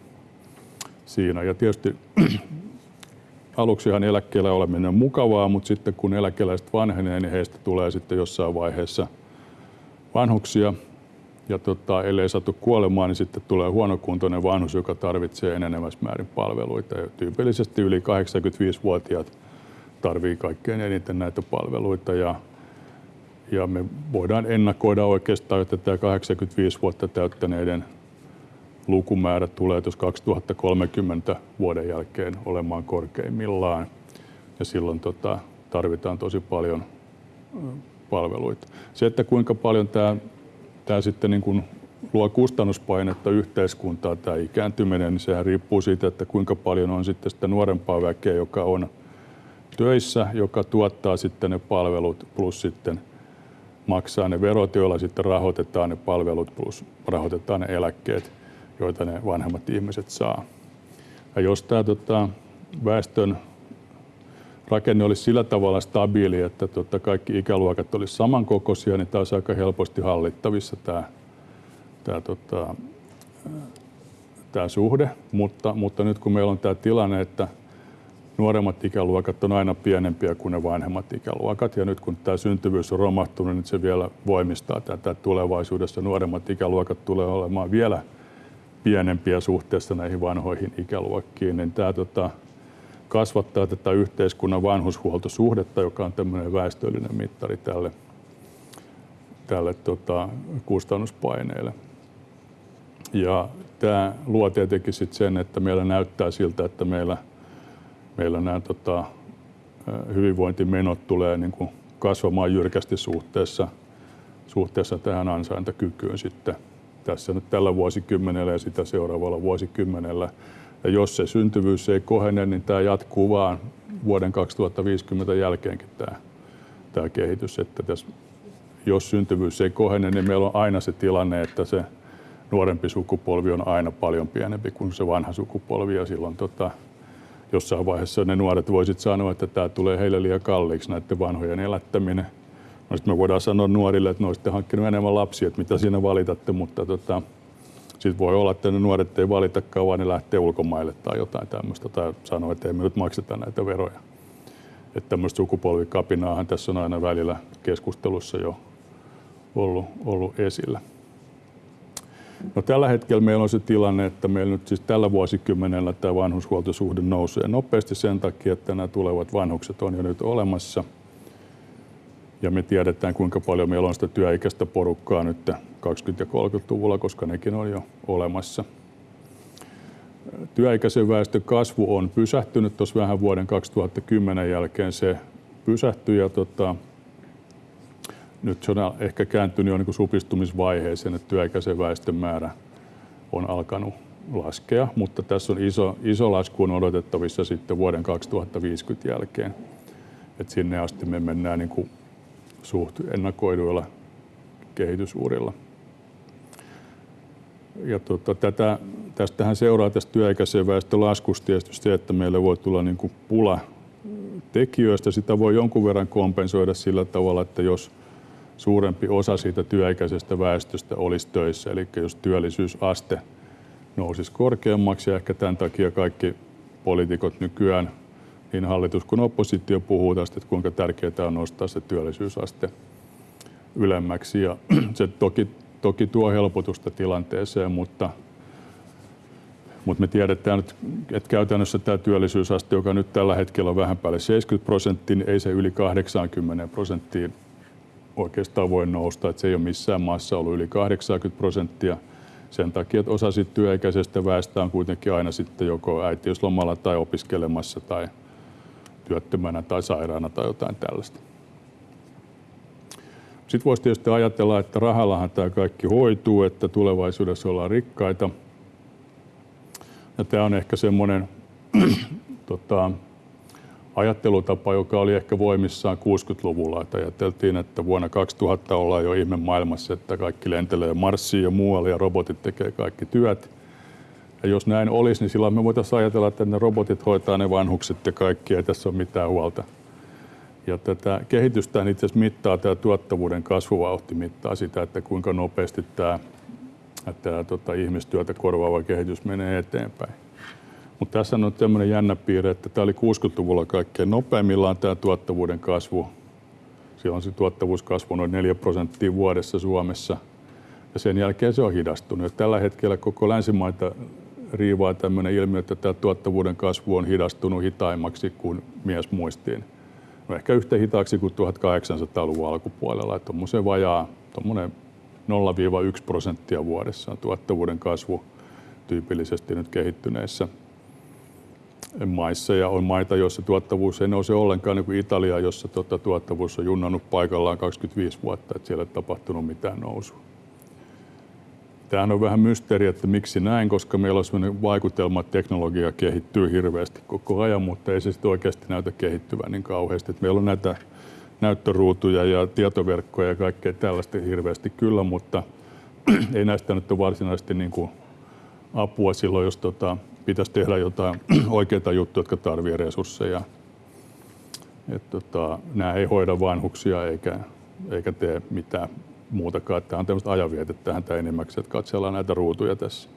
siinä. Ja tietysti aluksihan eläkkeellä oleminen on mukavaa, mutta sitten kun eläkeläiset vanhenee, niin heistä tulee sitten jossain vaiheessa vanhuksia, ja tota, ellei satu kuolemaan, niin sitten tulee huonokuntoinen vanhus, joka tarvitsee enenevässä määrin palveluita. Ja tyypillisesti yli 85-vuotiaat tarvii kaikkein eniten näitä palveluita. Ja, ja me voidaan ennakoida oikeastaan, että tämä 85 vuotta täyttäneiden lukumäärä tulee tuossa 2030 vuoden jälkeen olemaan korkeimmillaan. Ja silloin tota, tarvitaan tosi paljon palveluita. Se, että kuinka paljon tämä tämä sitten niin kuin luo kustannuspainetta yhteiskuntaa tämä ikääntyminen, niin sehän riippuu siitä, että kuinka paljon on sitten sitä nuorempaa väkeä, joka on töissä, joka tuottaa sitten ne palvelut plus sitten maksaa ne verot, joilla sitten rahoitetaan ne palvelut plus rahoitetaan ne eläkkeet, joita ne vanhemmat ihmiset saa. Ja jos tämä tota, väestön rakenne olisi sillä tavalla stabiili, että tota, kaikki ikäluokat olisivat samankokoisia, niin tämä olisi aika helposti hallittavissa tämä, tämä, tota, tämä suhde. Mutta, mutta nyt kun meillä on tämä tilanne, että nuoremmat ikäluokat on aina pienempiä kuin ne vanhemmat ikäluokat. Ja nyt kun tämä syntyvyys on romahtunut, niin se vielä voimistaa tätä. Tulevaisuudessa nuoremmat ikäluokat tulee olemaan vielä pienempiä suhteessa näihin vanhoihin ikäluokkiin. Niin tämä tota, kasvattaa tätä yhteiskunnan vanhushuoltosuhdetta, joka on tämmöinen väestöllinen mittari tälle, tälle tota, kustannuspaineelle. Ja tämä luo tietenkin sit sen, että meillä näyttää siltä, että meillä, meillä nämä tota, hyvinvointimenot tulee niin kuin kasvamaan jyrkästi suhteessa, suhteessa tähän ansaintakykyyn sitten tässä nyt tällä vuosikymmenellä ja sitä seuraavalla vuosikymmenellä. Ja jos se syntyvyys ei kohene, niin tämä jatkuu vaan vuoden 2050 jälkeenkin tämä, tämä kehitys. Että tässä, jos syntyvyys ei kohene, niin meillä on aina se tilanne, että se nuorempi sukupolvi on aina paljon pienempi kuin se vanha sukupolvi. Ja silloin tota, jossain vaiheessa ne nuoret voisit sanoa, että tämä tulee heille liian kalliiksi näiden vanhojen elättäminen. No sitten me voidaan sanoa nuorille, että ne olisitte hankkinut enemmän lapsia, että mitä siinä valitatte, mutta tota, sitten voi olla, että ne nuoret ei valitakaan, vaan ne lähtee ulkomaille tai jotain tämmöistä, tai sanoo, että ei me nyt makseta näitä veroja. Että tämmöistä sukupolvikapinaahan tässä on aina välillä keskustelussa jo ollut, ollut esillä. No, tällä hetkellä meillä on se tilanne, että meillä nyt siis tällä vuosikymmenellä tämä vanhushuoltosuhde nousee nopeasti sen takia, että nämä tulevat vanhukset on jo nyt olemassa. Ja me tiedetään, kuinka paljon meillä on sitä työikäistä porukkaa nyt 20- ja 30-luvulla, koska nekin on jo olemassa. Työikäisen väestön kasvu on pysähtynyt tuossa vähän vuoden 2010 jälkeen. Se pysähtyi ja tota, nyt se on ehkä kääntynyt jo niin supistumisvaiheeseen, että työikäisen väestön määrä on alkanut laskea, mutta tässä on iso, iso lasku on odotettavissa sitten vuoden 2050 jälkeen. Et sinne asti me mennään niin kuin suht ennakoiduilla kehitysurilla. Ja tota, tätä, tästähän seuraa tästä työikäisen väestön laskusta tietysti se, että meille voi tulla niin kuin pula tekijöistä. Sitä voi jonkun verran kompensoida sillä tavalla, että jos – suurempi osa siitä työikäisestä väestöstä olisi töissä. Eli jos työllisyysaste nousisi korkeammaksi ja ehkä tämän takia kaikki poliitikot nykyään, niin hallitus kuin oppositio puhuu tästä, että kuinka tärkeää on nostaa se työllisyysaste ylemmäksi. Ja se toki, toki tuo helpotusta tilanteeseen, mutta, mutta me tiedetään, että käytännössä tämä työllisyysaste, joka nyt tällä hetkellä on vähän päälle 70 prosenttia, niin ei se yli 80 prosenttiin oikeastaan voi nousta, että se ei ole missään maassa ollut yli 80 prosenttia sen takia, että osa sit työikäisestä väestä on kuitenkin aina sitten joko äitiyslomalla tai opiskelemassa tai työttömänä tai sairaana tai jotain tällaista. Sitten voisi tietysti ajatella, että rahallahan tämä kaikki hoituu, että tulevaisuudessa ollaan rikkaita. Ja tämä on ehkä semmoinen tota, ajattelutapa, joka oli ehkä voimissaan 60-luvulla. Että ajateltiin, että vuonna 2000 ollaan jo ihme maailmassa, että kaikki lentelee Marsiin ja muualle ja robotit tekee kaikki työt. Ja jos näin olisi, niin silloin me voitaisiin ajatella, että ne robotit hoitaa ne vanhukset ja kaikki, ei tässä ole mitään huolta. Ja tätä kehitystä itse asiassa mittaa tämä tuottavuuden kasvuvauhti, mittaa sitä, että kuinka nopeasti tämä, tämä tota, ihmistyötä korvaava kehitys menee eteenpäin. Mutta tässä on tämmöinen jännä piirre, että tämä oli 60-luvulla kaikkein nopeimmillaan tämä tuottavuuden kasvu. Siellä on se tuottavuuskasvu noin 4 prosenttia vuodessa Suomessa. Ja sen jälkeen se on hidastunut. Ja tällä hetkellä koko länsimaita riivaa tämmöinen ilmiö, että tämä tuottavuuden kasvu on hidastunut hitaimmaksi kuin mies muistiin. No ehkä yhtä hitaaksi kuin 1800-luvun alkupuolella. Että tuommoisen vajaa, tuommoinen 0-1 prosenttia vuodessa on tuottavuuden kasvu tyypillisesti nyt kehittyneissä maissa ja on maita, joissa tuottavuus ei nouse ollenkaan, niin kuin Italia, jossa tuota, tuottavuus on junnannut paikallaan 25 vuotta, että siellä ei tapahtunut mitään nousua. tämähän on vähän mysteeri, että miksi näin, koska meillä on sellainen vaikutelma, että teknologia kehittyy hirveästi koko ajan, mutta ei se sitten oikeasti näytä kehittyvän niin kauheasti. Että meillä on näitä näyttöruutuja ja tietoverkkoja ja kaikkea tällaista hirveästi kyllä, mutta ei näistä nyt ole varsinaisesti niin kuin apua silloin, jos tota, pitäisi tehdä jotain oikeita juttuja, jotka tarvitsevat resursseja. Et tota, nämä ei hoida vanhuksia eikä, eikä tee mitään muutakaan. Tämä on tämmöistä ajanvietettähän tämä enimmäksi, että katsellaan näitä ruutuja tässä.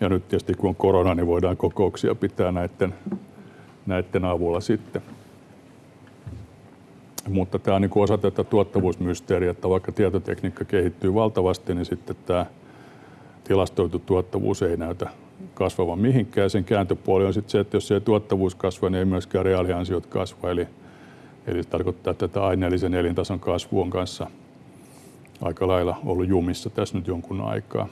Ja nyt tietysti kun on korona, niin voidaan kokouksia pitää näiden, näiden avulla sitten. Mutta tämä on niin osa tätä tuottavuusmysteeriä, että vaikka tietotekniikka kehittyy valtavasti, niin sitten tämä tilastoitu tuottavuus ei näytä kasvavan mihinkään. Sen kääntöpuoli on sitten se, että jos se tuottavuus kasvaa, niin ei myöskään reaaliansiot kasva. Eli, eli se tarkoittaa, että tämä aineellisen elintason kasvu on kanssa aika lailla ollut jumissa tässä nyt jonkun aikaa.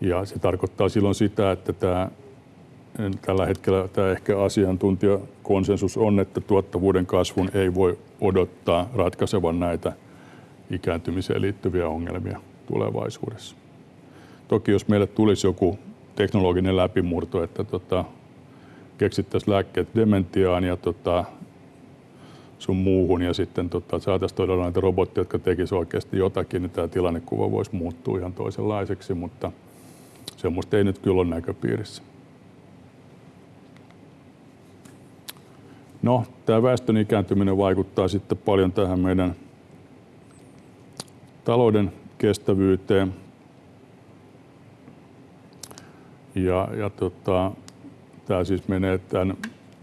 Ja se tarkoittaa silloin sitä, että tämä, tällä hetkellä tämä ehkä asiantuntijakonsensus on, että tuottavuuden kasvun ei voi odottaa ratkaisevan näitä ikääntymiseen liittyviä ongelmia tulevaisuudessa. Toki jos meille tulisi joku teknologinen läpimurto, että tota, keksittäisiin lääkkeet dementiaan ja tota, sun muuhun ja sitten tota, saataisiin todella näitä robotteja, jotka tekisivät oikeasti jotakin, niin tämä tilannekuva voisi muuttua ihan toisenlaiseksi, mutta semmoista ei nyt kyllä ole näköpiirissä. No, tämä väestön ikääntyminen vaikuttaa sitten paljon tähän meidän talouden kestävyyteen. Ja, ja tota, tämä siis menee tämän,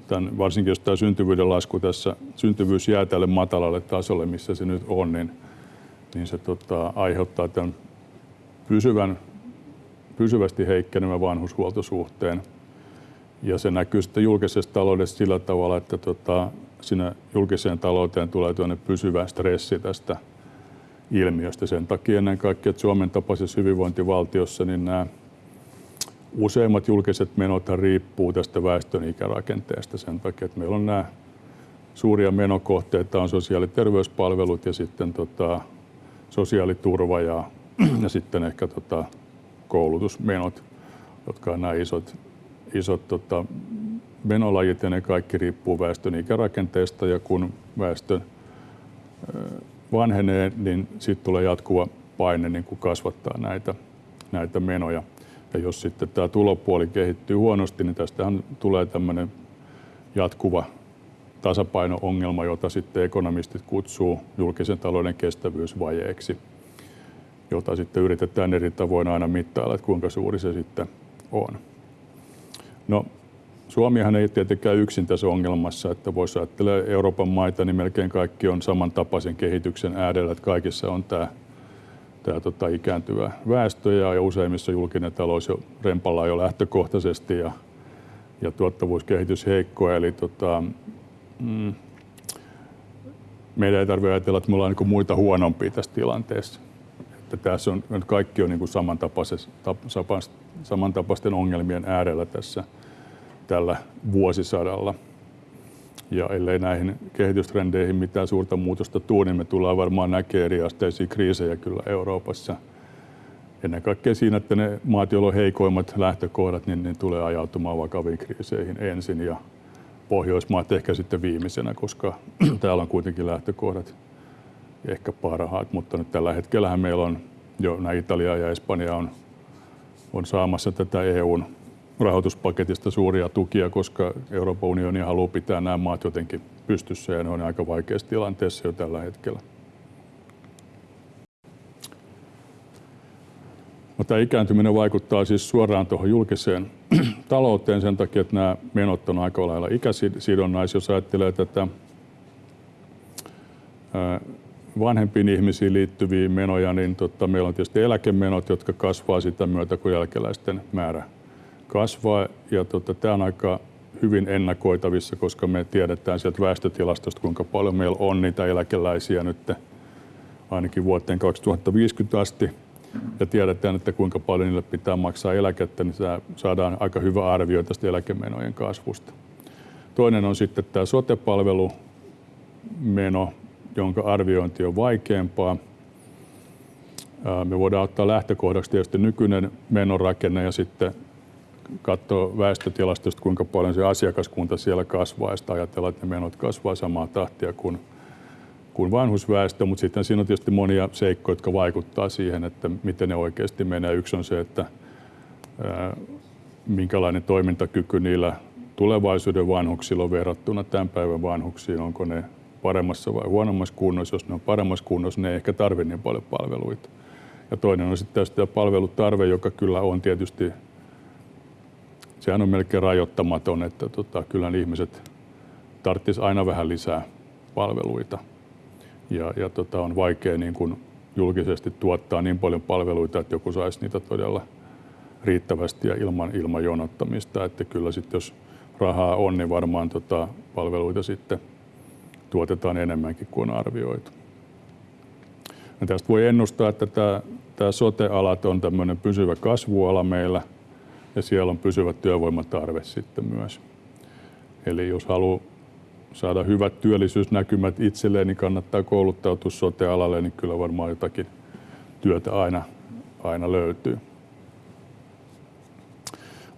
tämän, varsinkin jos tämä syntyvyyden lasku tässä, syntyvyys jää tälle matalalle tasolle, missä se nyt on, niin, niin se tota, aiheuttaa tämän pysyvän, pysyvästi heikkenevän vanhushuoltosuhteen. Ja se näkyy sitten julkisessa taloudessa sillä tavalla, että tota, sinne julkiseen talouteen tulee pysyvä stressi tästä ilmiöstä. Sen takia ennen kaikkea, että Suomen tapaisessa hyvinvointivaltiossa niin nämä useimmat julkiset menot riippuu tästä väestön ikärakenteesta sen takia, että meillä on nämä suuria menokohteita on sosiaali- ja terveyspalvelut ja sitten tota, sosiaaliturva ja, ja sitten ehkä tota, koulutusmenot, jotka on nämä isot, isot tota, menolajit ja ne kaikki riippuu väestön ikärakenteesta ja kun väestö vanhenee, niin sitten tulee jatkuva paine niin kuin kasvattaa näitä, näitä menoja. Ja jos sitten tämä tulopuoli kehittyy huonosti, niin tästähän tulee tämmöinen jatkuva tasapaino-ongelma, jota sitten ekonomistit kutsuu julkisen talouden kestävyysvajeeksi, jota sitten yritetään eri tavoin aina mittailla, että kuinka suuri se sitten on. No, Suomihan ei tietenkään yksin tässä ongelmassa, että voisi ajatella Euroopan maita, niin melkein kaikki on samantapaisen kehityksen äärellä, että kaikissa on tämä, tämä tota, ikääntyvä väestö ja, useimmissa julkinen talous jo rempalla jo lähtökohtaisesti ja, ja tuottavuuskehitys heikko. Eli tota, mm, meidän ei tarvitse ajatella, että me ollaan niin muita huonompia tässä tilanteessa. Että tässä on, kaikki on niin samantapaisten ongelmien äärellä tässä – tällä vuosisadalla. Ja ellei näihin kehitystrendeihin mitään suurta muutosta tule, niin me tullaan varmaan näkemään eriasteisia kriisejä kyllä Euroopassa. Ennen kaikkea siinä, että ne maat, joilla on heikoimmat lähtökohdat, niin ne tulee ajautumaan vakaviin kriiseihin ensin ja Pohjoismaat ehkä sitten viimeisenä, koska täällä on kuitenkin lähtökohdat ehkä parhaat, mutta nyt tällä hetkellä meillä on jo nämä Italia ja Espanja on, on saamassa tätä EUn rahoituspaketista suuria tukia, koska Euroopan unioni haluaa pitää nämä maat jotenkin pystyssä ja ne on aika vaikeassa tilanteessa jo tällä hetkellä. No, tämä ikääntyminen vaikuttaa siis suoraan tuohon julkiseen talouteen sen takia, että nämä menot on aika lailla ikäsidonnaisia. Jos ajattelee tätä vanhempiin ihmisiin liittyviä menoja, niin totta, meillä on tietysti eläkemenot, jotka kasvaa sitä myötä, kun jälkeläisten määrä kasvaa ja tota, tämä on aika hyvin ennakoitavissa, koska me tiedetään sieltä väestötilastosta, kuinka paljon meillä on niitä eläkeläisiä nyt ainakin vuoteen 2050 asti. Ja tiedetään, että kuinka paljon niille pitää maksaa eläkettä, niin saadaan aika hyvä arvio tästä eläkemenojen kasvusta. Toinen on sitten tämä sote-palvelumeno, jonka arviointi on vaikeampaa. Me voidaan ottaa lähtökohdaksi tietysti nykyinen menorakenne ja sitten katsoa väestötilastosta, kuinka paljon se asiakaskunta siellä kasvaa ja sitten ajatella, että ne menot kasvaa samaa tahtia kuin, kuin vanhusväestö, mutta sitten siinä on tietysti monia seikkoja, jotka vaikuttaa siihen, että miten ne oikeasti menee. Yksi on se, että ää, minkälainen toimintakyky niillä tulevaisuuden vanhuksilla on verrattuna tämän päivän vanhuksiin, onko ne paremmassa vai huonommassa kunnossa. Jos ne on paremmassa kunnossa, ne ei ehkä tarvitse niin paljon palveluita. Ja toinen on sitten tämä palvelutarve, joka kyllä on tietysti, sehän on melkein rajoittamaton, että tota, kyllä ihmiset tarvitsisi aina vähän lisää palveluita. Ja, ja tota, on vaikea niin kuin julkisesti tuottaa niin paljon palveluita, että joku saisi niitä todella riittävästi ja ilman, ilman jonottamista. Että kyllä sitten jos rahaa on, niin varmaan tota, palveluita sitten tuotetaan enemmänkin kuin on arvioitu. Ja tästä voi ennustaa, että tämä, tämä sote-alat on tämmöinen pysyvä kasvuala meillä ja siellä on pysyvä työvoimatarve sitten myös. Eli jos haluaa saada hyvät työllisyysnäkymät itselleen, niin kannattaa kouluttautua sote-alalle, niin kyllä varmaan jotakin työtä aina, aina löytyy.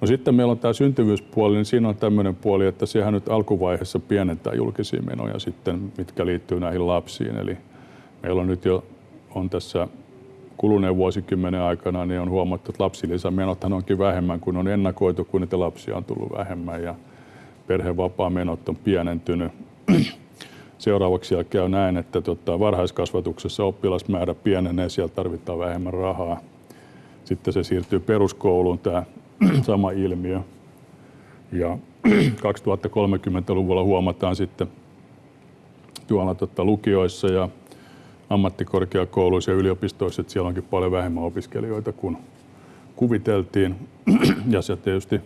No sitten meillä on tämä syntyvyyspuoli, niin siinä on tämmöinen puoli, että sehän nyt alkuvaiheessa pienentää julkisia menoja sitten, mitkä liittyy näihin lapsiin. Eli meillä on nyt jo on tässä kuluneen vuosikymmenen aikana, niin on huomattu, että lapsilisämenothan onkin vähemmän kuin on ennakoitu, kun niitä lapsia on tullut vähemmän ja perhevapaa-menot on pienentynyt. Seuraavaksi siellä käy näin, että tota, varhaiskasvatuksessa oppilasmäärä pienenee, siellä tarvitaan vähemmän rahaa. Sitten se siirtyy peruskouluun, tämä sama ilmiö. Ja 2030-luvulla huomataan sitten tuolla tota, lukioissa ja ammattikorkeakouluissa ja yliopistoissa, että siellä onkin paljon vähemmän opiskelijoita kuin kuviteltiin. Ja se tietysti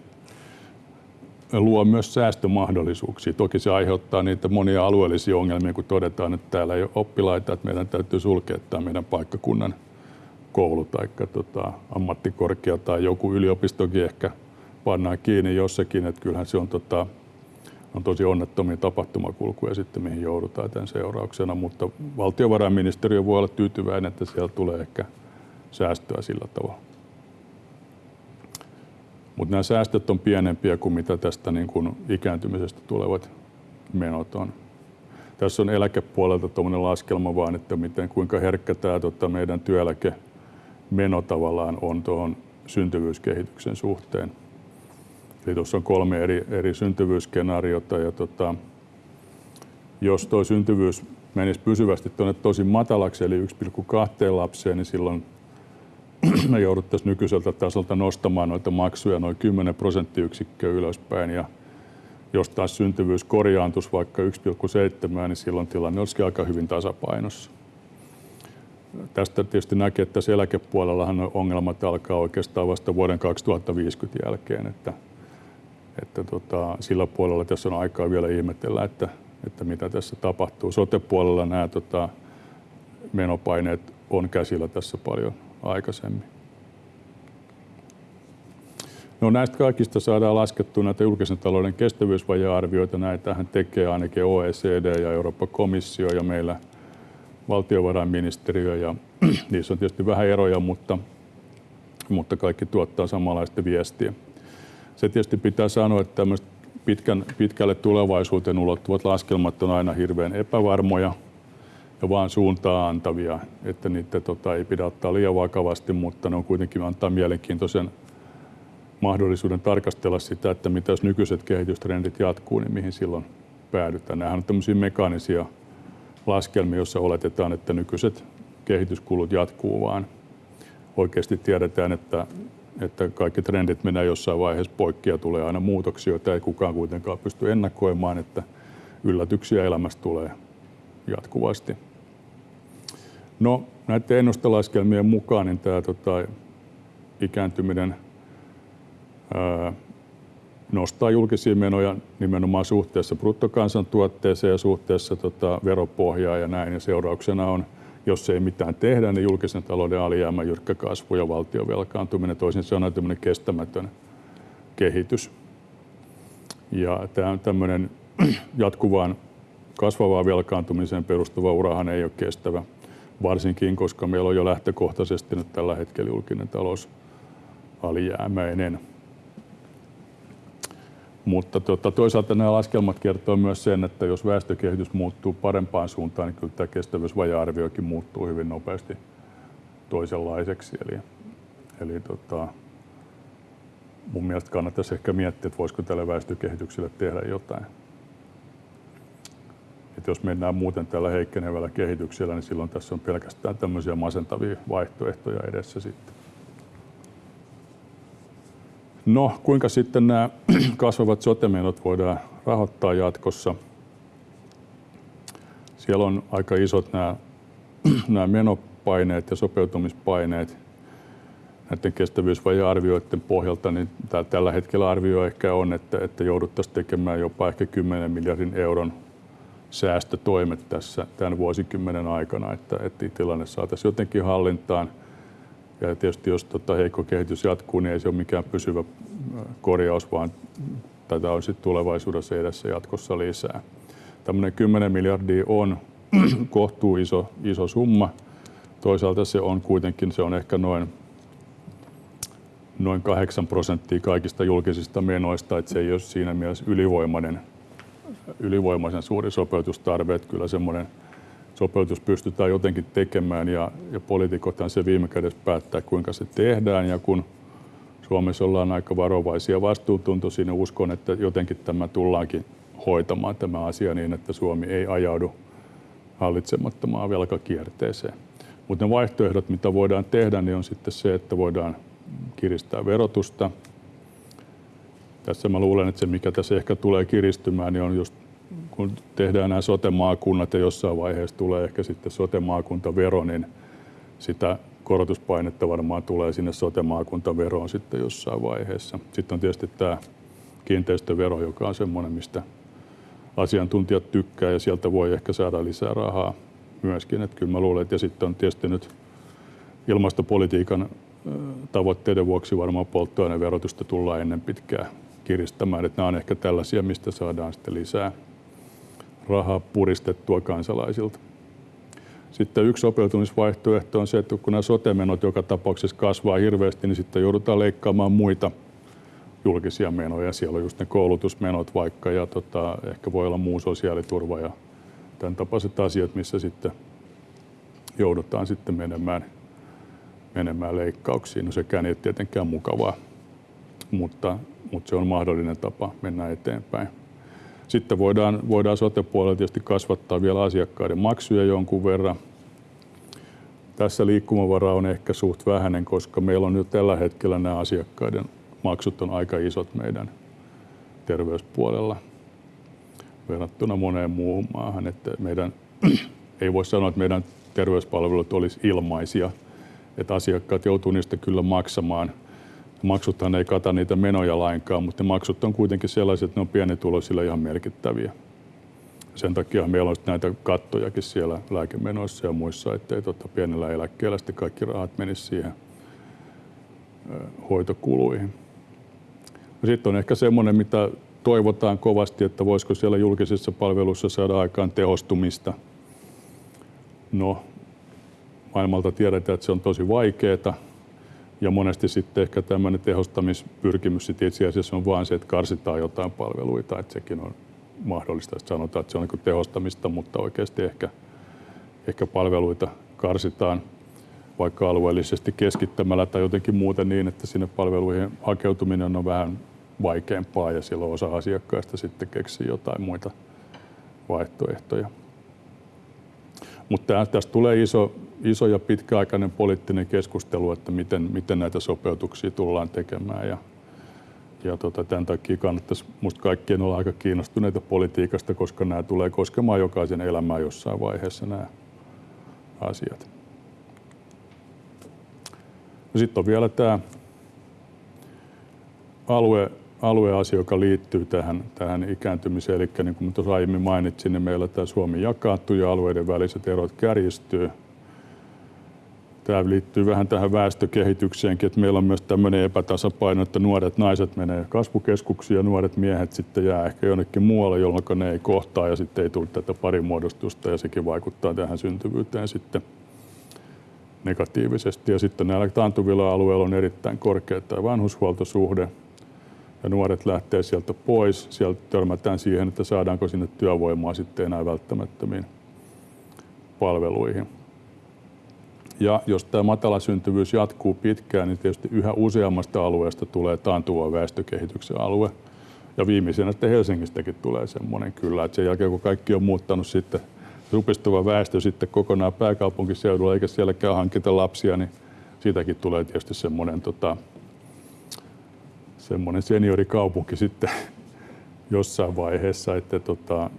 luo myös säästömahdollisuuksia. Toki se aiheuttaa niitä monia alueellisia ongelmia, kun todetaan, että täällä ei ole oppilaita, että meidän täytyy sulkea tämä meidän paikkakunnan koulu tai tota, ammattikorkea tai joku yliopistokin ehkä pannaan kiinni jossakin, että kyllähän se on, tota, on tosi onnettomia tapahtumakulkuja sitten, mihin joudutaan tämän seurauksena, mutta valtiovarainministeriö voi olla tyytyväinen, että siellä tulee ehkä säästöä sillä tavalla. Mutta nämä säästöt on pienempiä kuin mitä tästä niin kuin ikääntymisestä tulevat menot on. Tässä on eläkepuolelta tuommoinen laskelma vaan, että miten, kuinka herkkä tämä tota, meidän työeläke meno tavallaan on tuohon syntyvyyskehityksen suhteen. Eli tuossa on kolme eri, eri syntyvyysskenaariota ja tota, jos tuo syntyvyys menisi pysyvästi tuonne tosi matalaksi, eli 1,2 lapseen, niin silloin me jouduttaisiin nykyiseltä tasolta nostamaan noita maksuja noin 10 prosenttiyksikköä ylöspäin. Ja jos taas syntyvyys korjaantuisi vaikka 1,7, niin silloin tilanne olisi aika hyvin tasapainossa. Tästä tietysti näkee, että tässä eläkepuolellahan ongelmat alkaa oikeastaan vasta vuoden 2050 jälkeen, että, että tota, sillä puolella tässä on aikaa vielä ihmetellä, että, että mitä tässä tapahtuu. Sote-puolella nämä tota, menopaineet on käsillä tässä paljon aikaisemmin. No näistä kaikista saadaan laskettua näitä julkisen talouden kestävyysvajearvioita. Näitähän tekee ainakin OECD ja Euroopan komissio ja meillä valtiovarainministeriö. Ja niissä on tietysti vähän eroja, mutta, mutta kaikki tuottaa samanlaista viestiä. Se tietysti pitää sanoa, että pitkän, pitkälle tulevaisuuteen ulottuvat laskelmat on aina hirveän epävarmoja – ja vaan suuntaa antavia, että niitä tota, ei pidä ottaa liian vakavasti, mutta ne on kuitenkin antaa mielenkiintoisen mahdollisuuden tarkastella sitä, että mitä jos nykyiset kehitystrendit jatkuu, niin mihin silloin päädytään. Nämähän on tämmöisiä mekaanisia laskelmia, joissa oletetaan, että nykyiset kehityskulut jatkuu, vaan oikeasti tiedetään, että, että kaikki trendit menee jossain vaiheessa poikki ja tulee aina muutoksia, joita ei kukaan kuitenkaan pysty ennakoimaan, että yllätyksiä elämästä tulee jatkuvasti. No näiden ennustelaskelmien mukaan niin tämä tota, ikääntyminen ää, nostaa julkisia menoja nimenomaan suhteessa bruttokansantuotteeseen ja suhteessa tota, veropohjaa ja näin. Ja seurauksena on, jos ei mitään tehdä, niin julkisen talouden alijäämä, jyrkkä kasvu ja valtion velkaantuminen. Toisin sanoen tämmöinen kestämätön kehitys. Ja tämä tämmöinen jatkuvaan kasvavaan velkaantumiseen perustuva urahan ei ole kestävä varsinkin koska meillä on jo lähtökohtaisesti nyt tällä hetkellä julkinen talous alijäämäinen. Mutta tota, toisaalta nämä laskelmat kertoo myös sen, että jos väestökehitys muuttuu parempaan suuntaan, niin kyllä tämä kestävyysvaja-arviokin muuttuu hyvin nopeasti toisenlaiseksi. Eli, eli tota, mun mielestä kannattaisi ehkä miettiä, että voisiko tälle väestökehitykselle tehdä jotain. Et jos mennään muuten tällä heikkenevällä kehityksellä, niin silloin tässä on pelkästään tämmöisiä masentavia vaihtoehtoja edessä sitten. No, kuinka sitten nämä kasvavat sotemenot voidaan rahoittaa jatkossa? Siellä on aika isot nämä, nämä menopaineet ja sopeutumispaineet näiden kestävyysvajearvioiden pohjalta, niin tällä hetkellä arvio ehkä on, että, että jouduttaisiin tekemään jopa ehkä 10 miljardin euron säästötoimet tässä tämän vuosikymmenen aikana, että, että tilanne saataisiin jotenkin hallintaan – ja tietysti jos tota heikko kehitys jatkuu, niin ei se ole mikään pysyvä korjaus, vaan tätä on sitten tulevaisuudessa edessä jatkossa lisää. Tämmöinen 10 miljardia on kohtuu iso, iso summa. Toisaalta se on kuitenkin, se on ehkä noin, noin 8 prosenttia kaikista julkisista menoista, että se ei ole siinä mielessä ylivoimainen, ylivoimaisen suuri sopeutustarve, että kyllä semmoinen sopeutus pystytään jotenkin tekemään ja, ja poliitikothan se viime kädessä päättää, kuinka se tehdään ja kun Suomessa ollaan aika varovaisia vastuutuntoisia, niin uskon, että jotenkin tämä tullaankin hoitamaan tämä asia niin, että Suomi ei ajaudu hallitsemattomaan velkakierteeseen. Mutta ne vaihtoehdot, mitä voidaan tehdä, niin on sitten se, että voidaan kiristää verotusta. Tässä mä luulen, että se mikä tässä ehkä tulee kiristymään, niin on just kun tehdään nämä sote-maakunnat ja jossain vaiheessa tulee ehkä sitten sote-maakuntavero, niin sitä korotuspainetta varmaan tulee sinne sote-maakuntaveroon sitten jossain vaiheessa. Sitten on tietysti tämä kiinteistövero, joka on semmoinen, mistä asiantuntijat tykkää ja sieltä voi ehkä saada lisää rahaa myöskin. Että kyllä mä luulen, että ja sitten on tietysti nyt ilmastopolitiikan tavoitteiden vuoksi varmaan polttoaineverotusta tullaan ennen pitkää kiristämään. Että nämä on ehkä tällaisia, mistä saadaan sitten lisää rahaa puristettua kansalaisilta. Sitten yksi sopeutumisvaihtoehto on se, että kun nämä sote-menot joka tapauksessa kasvaa hirveästi, niin sitten joudutaan leikkaamaan muita julkisia menoja. Siellä on just ne koulutusmenot vaikka ja tota, ehkä voi olla muu sosiaaliturva ja tämän tapaiset asiat, missä sitten joudutaan sitten menemään, menemään leikkauksiin. No sekään ei ole tietenkään mukavaa, mutta, mutta se on mahdollinen tapa mennä eteenpäin. Sitten voidaan, voidaan sote-puolella tietysti kasvattaa vielä asiakkaiden maksuja jonkun verran. Tässä liikkumavara on ehkä suht vähäinen, koska meillä on nyt tällä hetkellä nämä asiakkaiden maksut on aika isot meidän terveyspuolella verrattuna moneen muuhun maahan. Että meidän, ei voi sanoa, että meidän terveyspalvelut olisi ilmaisia, että asiakkaat joutuu niistä kyllä maksamaan – Maksuthan ei kata niitä menoja lainkaan, mutta ne maksut on kuitenkin sellaiset, että ne on pienituloisilla ihan merkittäviä. Sen takia meillä on näitä kattojakin siellä lääkemenoissa ja muissa, ettei tota pienellä eläkkeellä sitten kaikki rahat menisi siihen hoitokuluihin. No sitten on ehkä semmoinen, mitä toivotaan kovasti, että voisiko siellä julkisissa palveluissa saada aikaan tehostumista. No, maailmalta tiedetään, että se on tosi vaikeaa ja monesti sitten ehkä tämmöinen tehostamispyrkimys sitten itse asiassa on vain se, että karsitaan jotain palveluita, että sekin on mahdollista, että sanotaan, että se on niin tehostamista, mutta oikeasti ehkä, ehkä palveluita karsitaan vaikka alueellisesti keskittämällä tai jotenkin muuten niin, että sinne palveluihin hakeutuminen on vähän vaikeampaa ja silloin osa asiakkaista sitten keksii jotain muita vaihtoehtoja. Mutta tästä tulee iso, iso ja pitkäaikainen poliittinen keskustelu, että miten, miten näitä sopeutuksia tullaan tekemään. Ja, ja tota, tämän takia kannattaisi minusta kaikkien olla aika kiinnostuneita politiikasta, koska nämä tulee koskemaan jokaisen elämää jossain vaiheessa nämä asiat. No Sitten on vielä tämä alue, alueasia, joka liittyy tähän, tähän ikääntymiseen. Eli niin kuin tuossa aiemmin mainitsin, niin meillä tämä Suomi jakaantuu ja alueiden väliset erot kärjistyy. Tämä liittyy vähän tähän väestökehitykseenkin, että meillä on myös tämmöinen epätasapaino, että nuoret naiset menee kasvukeskuksiin ja nuoret miehet sitten jää ehkä jonnekin muualle, jolloin ne ei kohtaa ja sitten ei tule tätä parimuodostusta ja sekin vaikuttaa tähän syntyvyyteen sitten negatiivisesti. Ja sitten näillä taantuvilla alueilla on erittäin korkea tämä vanhushuoltosuhde ja nuoret lähtee sieltä pois. Sieltä törmätään siihen, että saadaanko sinne työvoimaa sitten enää välttämättömiin palveluihin. Ja jos tämä matala syntyvyys jatkuu pitkään, niin tietysti yhä useammasta alueesta tulee taantuva väestökehityksen alue. Ja viimeisenä että Helsingistäkin tulee semmoinen kyllä, että sen jälkeen kun kaikki on muuttanut sitten supistuva väestö sitten kokonaan pääkaupunkiseudulla, eikä sielläkään hankita lapsia, niin siitäkin tulee tietysti semmoinen, tota, semmoinen seniorikaupunki sitten jossain vaiheessa, että tota,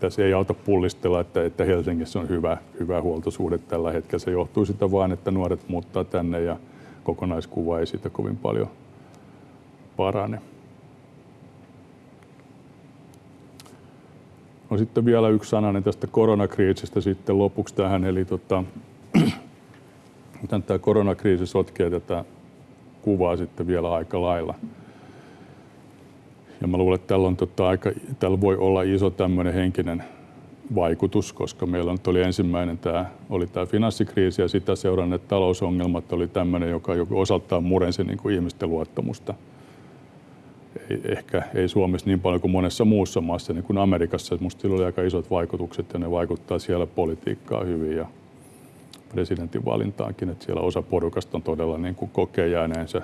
tässä ei auta pullistella, että, että Helsingissä on hyvä, hyvä huoltosuhde tällä hetkellä. Se johtuu sitä vain, että nuoret muuttaa tänne ja kokonaiskuva ei siitä kovin paljon parane. No sitten vielä yksi sananen tästä koronakriisistä sitten lopuksi tähän. Eli tota, tämä koronakriisi sotkee tätä kuvaa sitten vielä aika lailla. Ja mä luulen, että tällä, on tota aika, tällä voi olla iso tämmöinen henkinen vaikutus, koska meillä on, oli ensimmäinen tämä, oli tämä finanssikriisi ja sitä seuranneet talousongelmat oli tämmöinen, joka osaltaan murensi niin kuin ihmisten luottamusta. Ei, ehkä ei Suomessa niin paljon kuin monessa muussa maassa, niin kuin Amerikassa. Minusta sillä oli aika isot vaikutukset ja ne vaikuttaa siellä politiikkaa hyvin ja presidentin valintaankin, että siellä osa porukasta on todella niin kuin kokee jääneensä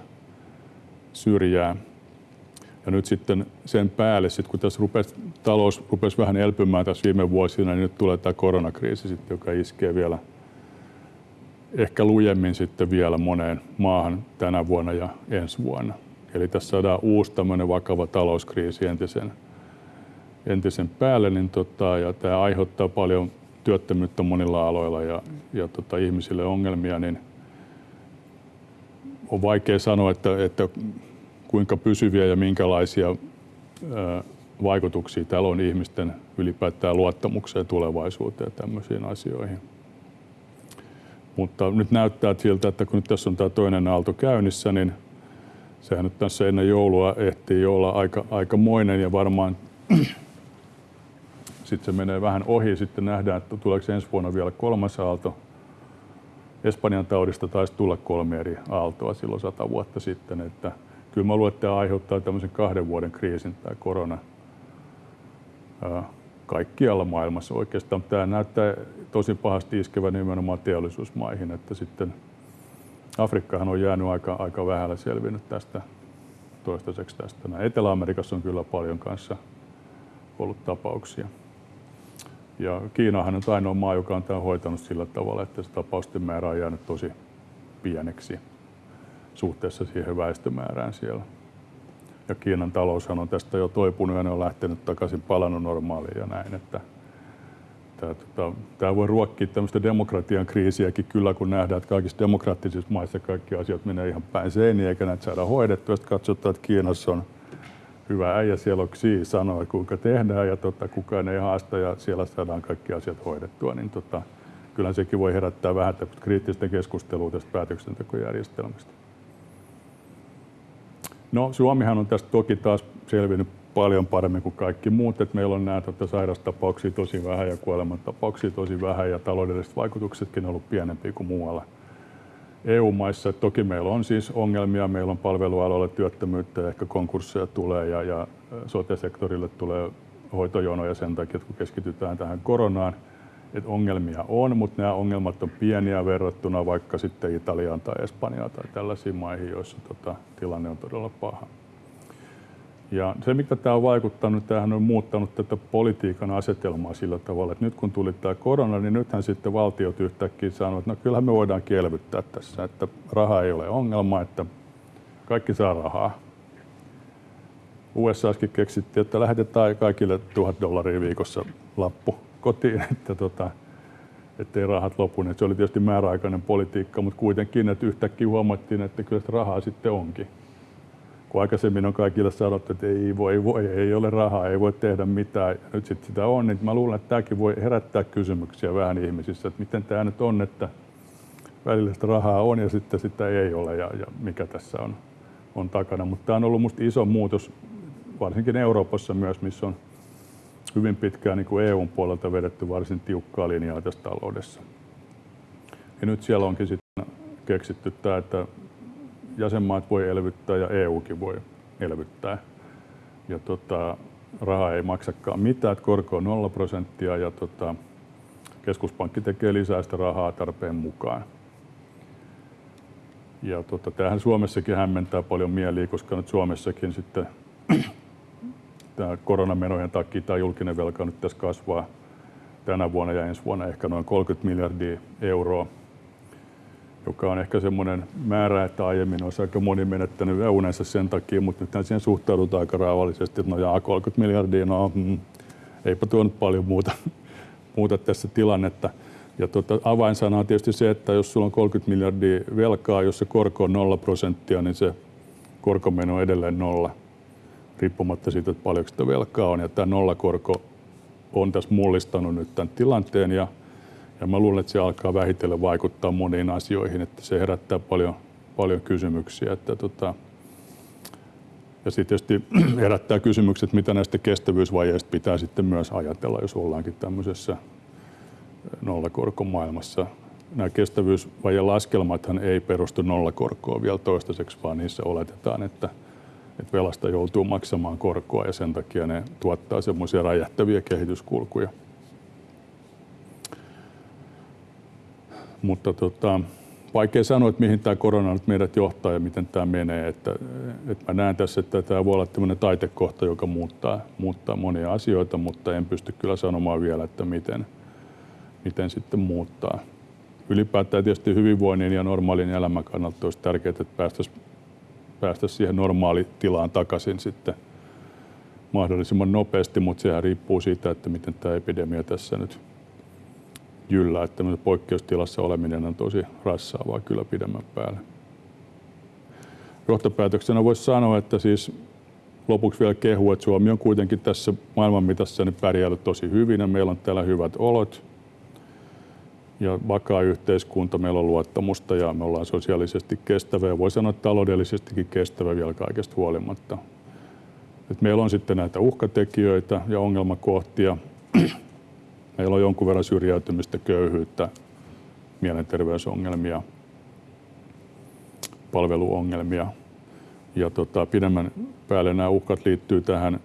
syrjään. Ja nyt sitten sen päälle, sit kun tässä rupesi, talous rupesi vähän elpymään tässä viime vuosina, niin nyt tulee tämä koronakriisi, sitten, joka iskee vielä ehkä lujemmin sitten vielä moneen maahan tänä vuonna ja ensi vuonna. Eli tässä saadaan uusi tämmöinen vakava talouskriisi entisen, entisen päälle, niin tota, ja tämä aiheuttaa paljon työttömyyttä monilla aloilla ja, ja tota, ihmisille ongelmia, niin on vaikea sanoa, että, että kuinka pysyviä ja minkälaisia vaikutuksia täällä on ihmisten ylipäätään luottamukseen tulevaisuuteen ja tämmöisiin asioihin. Mutta nyt näyttää siltä, että kun nyt tässä on tämä toinen aalto käynnissä, niin sehän nyt tässä ennen joulua ehtii olla aika, aikamoinen ja varmaan sitten se menee vähän ohi. Sitten nähdään, että tuleeko ensi vuonna vielä kolmas aalto. Espanjan taudista taisi tulla kolme eri aaltoa silloin sata vuotta sitten, että kyllä mä luulen, että tämä aiheuttaa tämmöisen kahden vuoden kriisin, tämä korona, kaikkialla maailmassa oikeastaan. Tämä näyttää tosi pahasti iskevän nimenomaan teollisuusmaihin, että sitten Afrikkahan on jäänyt aika, aika vähällä selvinnyt tästä toistaiseksi tästä. Etelä-Amerikassa on kyllä paljon kanssa ollut tapauksia. Ja Kiinahan on ainoa maa, joka on tämän hoitanut sillä tavalla, että se tapausten määrä on jäänyt tosi pieneksi suhteessa siihen väestömäärään siellä. Ja Kiinan taloushan on tästä jo toipunut ja ne on lähtenyt takaisin palannut normaaliin ja näin, että tämä, tota, voi ruokkia tämmöistä demokratian kriisiäkin kyllä, kun nähdään, että kaikissa demokraattisissa maissa kaikki asiat menee ihan päin seiniä eikä näitä saada hoidettua. Sitten katsotaan, että Kiinassa on hyvä äijä, siellä on Xi kuinka tehdään ja tota, kukaan ei haasta ja siellä saadaan kaikki asiat hoidettua. Niin tota, kyllä sekin voi herättää vähän kriittistä keskustelua tästä päätöksentekojärjestelmästä. No Suomihan on tästä toki taas selvinnyt paljon paremmin kuin kaikki muut, että meillä on nämä tota, sairastapauksia tosi vähän ja kuolemantapauksia tosi vähän ja taloudelliset vaikutuksetkin on ollut pienempiä kuin muualla EU-maissa. Toki meillä on siis ongelmia, meillä on palvelualoilla työttömyyttä ehkä konkursseja tulee ja, ja sote-sektorille tulee hoitojonoja sen takia, että kun keskitytään tähän koronaan, että ongelmia on, mutta nämä ongelmat on pieniä verrattuna vaikka sitten Italiaan tai Espanjaan tai tällaisiin maihin, joissa tota, tilanne on todella paha. Ja se, mikä tämä on vaikuttanut, tämähän on muuttanut tätä politiikan asetelmaa sillä tavalla, että nyt kun tuli tämä korona, niin nythän sitten valtiot yhtäkkiä sanoivat, että no kyllähän me voidaan kielvyttää tässä, että raha ei ole ongelma, että kaikki saa rahaa. USAskin keksittiin, että lähetetään kaikille tuhat dollaria viikossa lappu kotiin, että tota, ettei rahat lopu. Se oli tietysti määräaikainen politiikka, mutta kuitenkin, että yhtäkkiä huomattiin, että kyllä rahaa sitten onkin. Kun aikaisemmin on kaikille sanottu, että ei voi, voi, ei ole rahaa, ei voi tehdä mitään. Ja nyt sitten sitä on, niin mä luulen, että tämäkin voi herättää kysymyksiä vähän ihmisissä, että miten tämä nyt on, että välillä sitä rahaa on ja sitten sitä ei ole ja, ja mikä tässä on, on takana. Mutta tämä on ollut minusta iso muutos, varsinkin Euroopassa myös, missä on hyvin pitkään niin kuin EUn puolelta vedetty varsin tiukkaa linjaa tässä taloudessa. Ja nyt siellä onkin sitten keksitty tämä, että jäsenmaat voi elvyttää ja EUkin voi elvyttää. Ja tota, raha ei maksakaan mitään, että korko on 0 prosenttia ja tota, keskuspankki tekee lisää sitä rahaa tarpeen mukaan. Ja tota, tämähän Suomessakin hämmentää paljon mieliä, koska nyt Suomessakin sitten tämä koronamenojen takia tämä julkinen velka nyt tässä kasvaa tänä vuonna ja ensi vuonna ehkä noin 30 miljardia euroa, joka on ehkä semmoinen määrä, että aiemmin olisi aika moni menettänyt unensa sen takia, mutta nyt siihen suhtaudutaan aika raavallisesti, että no jaa, 30 miljardia, no mm, eipä tuo nyt paljon muuta, muuta tässä tilannetta. Ja tota, avainsana on tietysti se, että jos sulla on 30 miljardia velkaa, jos se korko on 0 prosenttia, niin se korkomeno on edelleen nolla, riippumatta siitä, että paljonko sitä velkaa on. Ja tämä nollakorko on tässä mullistanut nyt tämän tilanteen ja, ja mä luulen, että se alkaa vähitellen vaikuttaa moniin asioihin, että se herättää paljon, paljon kysymyksiä. Että tota, ja sitten tietysti herättää kysymykset, mitä näistä kestävyysvajeista pitää sitten myös ajatella, jos ollaankin tämmöisessä nollakorkomaailmassa. Nämä kestävyysvajen laskelmathan ei perustu nollakorkoon vielä toistaiseksi, vaan niissä oletetaan, että, että velasta joutuu maksamaan korkoa ja sen takia ne tuottaa semmoisia räjähtäviä kehityskulkuja. Mutta tota, vaikea sanoa, että mihin tämä korona nyt meidät johtaa ja miten tämä menee. Että, että mä näen tässä, että tämä voi olla tämmöinen taitekohta, joka muuttaa, muuttaa monia asioita, mutta en pysty kyllä sanomaan vielä, että miten, miten sitten muuttaa. Ylipäätään tietysti hyvinvoinnin ja normaalin elämän kannalta olisi tärkeää, että päästäisiin päästä siihen normaalitilaan takaisin sitten mahdollisimman nopeasti, mutta sehän riippuu siitä, että miten tämä epidemia tässä nyt jyllää. Että poikkeustilassa oleminen on tosi rassaavaa kyllä pidemmän päälle. Johtopäätöksenä voisi sanoa, että siis lopuksi vielä kehu, että Suomi on kuitenkin tässä maailman mitassa niin pärjäänyt tosi hyvin ja meillä on täällä hyvät olot ja vakaa yhteiskunta, meillä on luottamusta ja me ollaan sosiaalisesti kestävä ja voi sanoa että taloudellisestikin kestävä vielä kaikesta huolimatta. Et meillä on sitten näitä uhkatekijöitä ja ongelmakohtia. Meillä on jonkun verran syrjäytymistä, köyhyyttä, mielenterveysongelmia, palveluongelmia. Ja tota, pidemmän päälle nämä uhkat liittyy tähän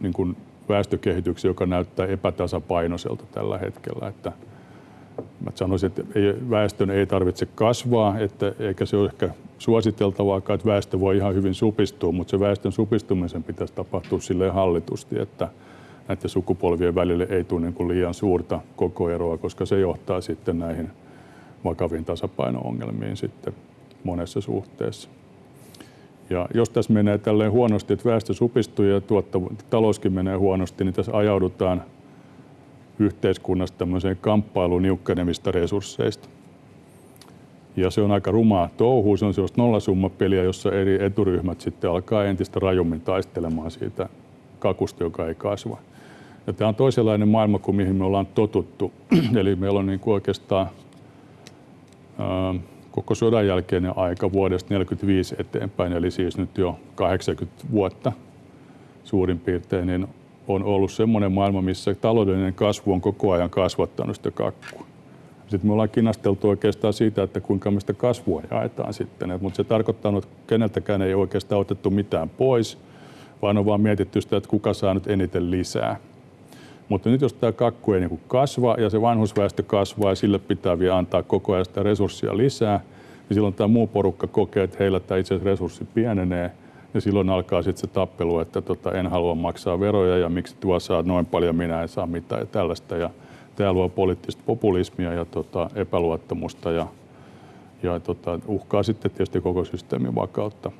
niin kuin väestökehitykseen, joka näyttää epätasapainoiselta tällä hetkellä. Että Mä sanoisin, että ei, väestön ei tarvitse kasvaa, että, eikä se ole ehkä suositeltavaa, että väestö voi ihan hyvin supistua, mutta se väestön supistumisen pitäisi tapahtua silleen hallitusti, että näiden sukupolvien välille ei tule niin kuin liian suurta kokoeroa, koska se johtaa sitten näihin vakaviin tasapaino-ongelmiin sitten monessa suhteessa. Ja jos tässä menee tälleen huonosti, että väestö supistuu ja tuottavu- talouskin menee huonosti, niin tässä ajaudutaan – yhteiskunnasta tämmöiseen kamppailuun niukkenevista resursseista. Ja se on aika rumaa touhu, se on sellaista nollasummapeliä, jossa eri eturyhmät sitten alkaa entistä rajummin taistelemaan siitä kakusta, joka ei kasva. Ja tämä on toisenlainen maailma kuin mihin me ollaan totuttu. Eli meillä on niin kuin oikeastaan ää, koko sodan jälkeinen aika vuodesta 1945 eteenpäin, eli siis nyt jo 80 vuotta suurin piirtein, niin on ollut semmoinen maailma, missä taloudellinen kasvu on koko ajan kasvattanut sitä kakkua. Sitten me ollaan kinasteltu oikeastaan siitä, että kuinka me sitä kasvua jaetaan sitten. Mutta se tarkoittaa, että keneltäkään ei oikeastaan otettu mitään pois, vaan on vaan mietitty sitä, että kuka saa nyt eniten lisää. Mutta nyt jos tämä kakku ei niin kasva ja se vanhusväestö kasvaa ja sille pitää vielä antaa koko ajan sitä resurssia lisää, niin silloin tämä muu porukka kokee, että heillä tämä itse asiassa resurssi pienenee – ja silloin alkaa sitten se tappelu, että tota, en halua maksaa veroja ja miksi tuo saa noin paljon, minä en saa mitään ja tällaista. Ja tämä luo poliittista populismia ja tota, epäluottamusta ja, ja tota, uhkaa sitten tietysti koko systeemin vakautta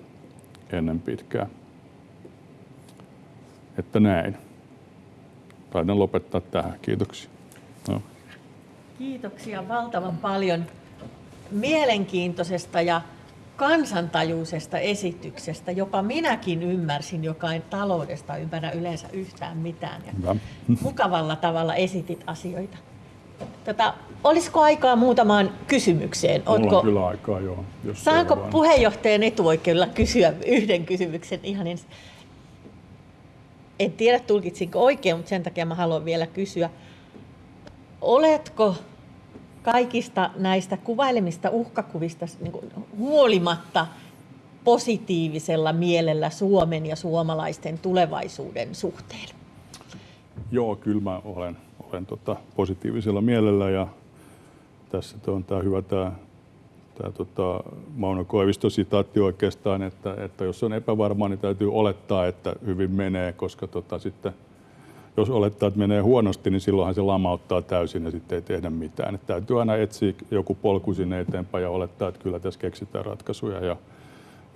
ennen pitkää. Että näin. Taidan lopettaa tähän. Kiitoksia. No. Kiitoksia valtavan paljon mielenkiintoisesta ja kansantajuisesta esityksestä, jopa minäkin ymmärsin, joka ei taloudesta ymmärrä yleensä yhtään mitään. Ja mukavalla tavalla esitit asioita. Tota, olisiko aikaa muutamaan kysymykseen? Ootko... on kyllä aikaa, joo. Jos Saanko puheenjohtajan etuoikeudella kysyä yhden kysymyksen ihan ensin? En tiedä, tulkitsinko oikein, mutta sen takia mä haluan vielä kysyä. Oletko kaikista näistä kuvailemista uhkakuvista niin huolimatta positiivisella mielellä Suomen ja suomalaisten tulevaisuuden suhteen? Joo, kyllä mä olen, olen tota positiivisella mielellä ja tässä on tämä hyvä tämä, tämä tota Mauno Koivisto sitaatti oikeastaan, että, että jos on epävarmaa, niin täytyy olettaa, että hyvin menee, koska tota sitten jos olettaa, että menee huonosti, niin silloinhan se lamauttaa täysin ja sitten ei tehdä mitään. Että täytyy aina etsiä joku polku sinne eteenpäin ja olettaa, että kyllä tässä keksitään ratkaisuja. Ja,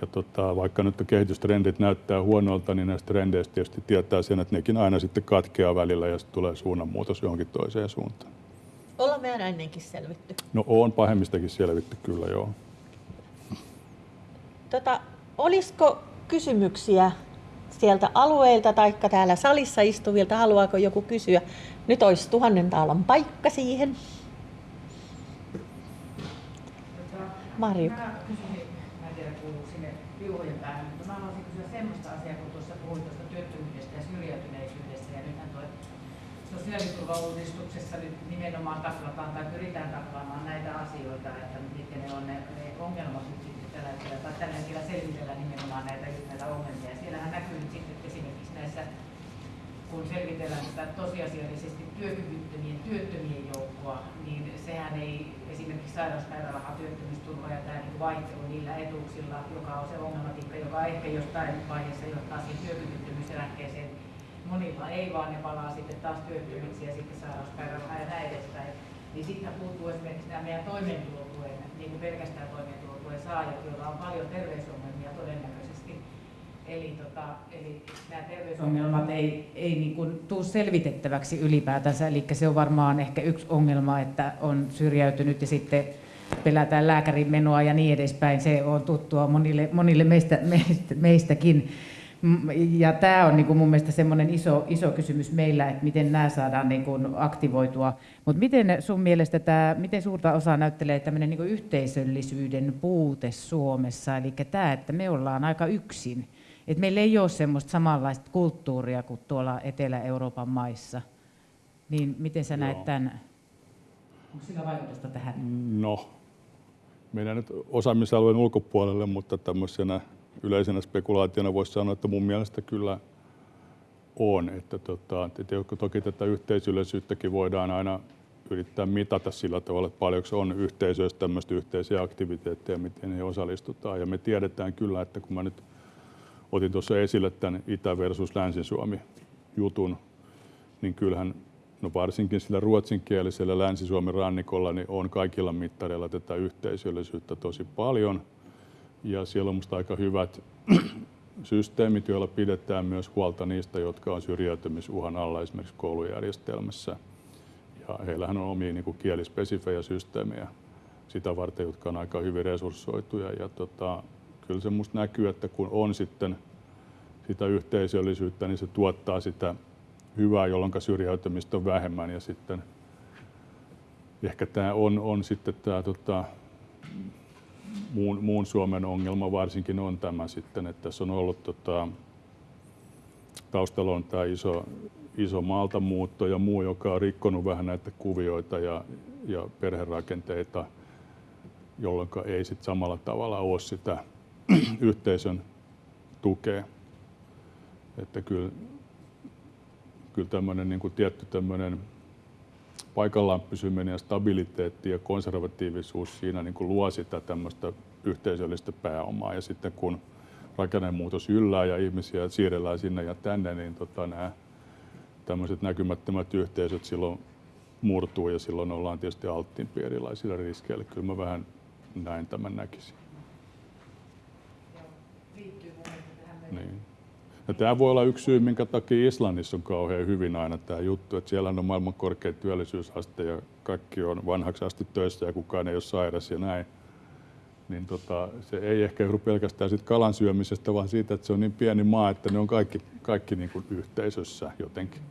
ja tota, vaikka nyt kehitystrendit näyttää huonolta, niin näistä trendeistä tietysti tietää sen, että nekin aina sitten katkeaa välillä ja sitten tulee suunnanmuutos johonkin toiseen suuntaan. Ollaan me aina ennenkin selvitty. No on pahemmistakin selvitty kyllä, joo. Tota, olisiko kysymyksiä sieltä alueilta tai täällä salissa istuvilta, haluaako joku kysyä? Nyt olisi tuhannen taalan paikka siihen. Marju. Mä kysyisin, mä en tiedä kuuluu sinne piuhojen päähän, mutta mä haluaisin kysyä semmoista asiaa, kun tuossa puhuit tuosta työttömyydestä ja syrjäytyneisyydestä. Ja nythän tuo sosiaaliturvauudistuksessa nyt nimenomaan taklataan tai pyritään taklaamaan näitä asioita, että mitkä ne on ne, ne ongelmat nyt sitten tällä hetkellä, tai tällä hetkellä selvitellään nimenomaan näitä, näitä ongelmia. Siellähän näkyy nyt sitten esimerkiksi näissä kun selvitellään sitä tosiasiallisesti työkyvyttömien työttömien joukkoa, niin sehän ei esimerkiksi sairauspäiväraha, työttömyysturva ja tämä niin vaihtelu niillä etuuksilla, joka on se ongelmatiikka, joka ehkä jostain vaiheessa johtaa siihen työkyvyttömyyseläkkeeseen. Monilla ei, vaan ne palaa sitten taas työttömiksi ja sitten sairauspäiväraha ja näin edespäin. Niin sitten puuttuu esimerkiksi nämä meidän toimeentulotuen, niin kuin pelkästään toimeentulotuen saajat, joilla on paljon terveysongelmia. Eli, tota, eli nämä terveysongelmat ei, ei niin kuin tule selvitettäväksi ylipäätänsä, eli se on varmaan ehkä yksi ongelma, että on syrjäytynyt ja sitten pelätään lääkärin menoa ja niin edespäin. Se on tuttua monille, monille meistä, meistä, meistäkin. Ja tämä on niin kuin mun mielestä semmoinen iso, iso kysymys meillä, että miten nämä saadaan niin kuin aktivoitua. Mutta miten sun mielestä tämä, miten suurta osaa näyttelee tämmöinen niin yhteisöllisyyden puute Suomessa, eli tämä, että me ollaan aika yksin että meillä ei ole semmoista samanlaista kulttuuria kuin tuolla Etelä-Euroopan maissa. Niin miten sä näet tämän? Onko sillä vaikutusta tähän? No, meidän nyt osaamisalueen ulkopuolelle, mutta tämmöisenä yleisenä spekulaationa voisi sanoa, että mun mielestä kyllä on. Että tota, että toki tätä yhteisöllisyyttäkin voidaan aina yrittää mitata sillä tavalla, että paljonko on yhteisöistä tämmöistä yhteisiä aktiviteetteja, miten he osallistutaan. Ja me tiedetään kyllä, että kun mä nyt otin tuossa esille tämän Itä versus Länsi-Suomi jutun, niin kyllähän no varsinkin sillä ruotsinkielisellä Länsi-Suomen rannikolla niin on kaikilla mittareilla tätä yhteisöllisyyttä tosi paljon. Ja siellä on musta aika hyvät systeemit, joilla pidetään myös huolta niistä, jotka on syrjäytymisuhan alla esimerkiksi koulujärjestelmässä. Ja heillähän on omia niin kuin kielispesifejä systeemejä sitä varten, jotka on aika hyvin resurssoituja. Ja tota, kyllä se musta näkyy, että kun on sitten sitä yhteisöllisyyttä, niin se tuottaa sitä hyvää, jolloin syrjäytymistä on vähemmän. Ja sitten ehkä tämä on, on sitten tämä tota, muun, muun Suomen ongelma varsinkin on tämä sitten, että tässä on ollut tota, taustalla on tämä iso, iso maaltamuutto ja muu, joka on rikkonut vähän näitä kuvioita ja, ja perherakenteita, jolloin ei sit samalla tavalla ole sitä yhteisön tukea. Että kyllä, kyllä tämmöinen niin kuin tietty tämmöinen paikallaan pysyminen ja stabiliteetti ja konservatiivisuus siinä niin kuin luo sitä tämmöistä yhteisöllistä pääomaa. Ja sitten kun rakennemuutos yllää ja ihmisiä siirrellään sinne ja tänne, niin tota, nämä tämmöiset näkymättömät yhteisöt silloin murtuu ja silloin ollaan tietysti alttiimpi erilaisilla riskeillä. Kyllä mä vähän näin tämän näkisin. Niin. Ja tämä voi olla yksi syy, minkä takia Islannissa on kauhean hyvin aina tämä juttu, että siellä on maailman korkein työllisyysaste ja kaikki on vanhaksi asti töissä ja kukaan ei ole sairas ja näin. Niin tota, se ei ehkä johdu pelkästään siitä kalan syömisestä, vaan siitä, että se on niin pieni maa, että ne on kaikki, kaikki niin kuin yhteisössä jotenkin.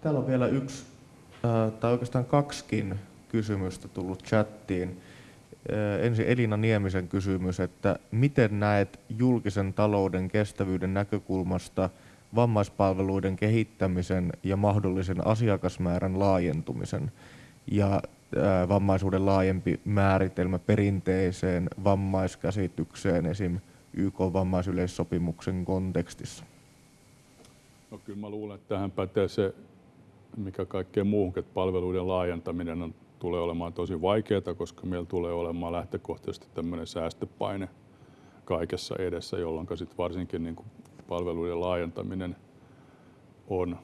Täällä on vielä yksi, tai oikeastaan kaksikin kysymystä tullut chattiin. Ensin Elina Niemisen kysymys, että miten näet julkisen talouden kestävyyden näkökulmasta vammaispalveluiden kehittämisen ja mahdollisen asiakasmäärän laajentumisen? ja vammaisuuden laajempi määritelmä perinteiseen vammaiskäsitykseen esim. YK-vammaisyleissopimuksen kontekstissa? No kyllä mä luulen, että tähän pätee se, mikä kaikkeen muuhun, että palveluiden laajentaminen on, tulee olemaan tosi vaikeaa, koska meillä tulee olemaan lähtökohtaisesti tämmöinen säästöpaine kaikessa edessä, jolloin sitten varsinkin niin kuin palveluiden laajentaminen on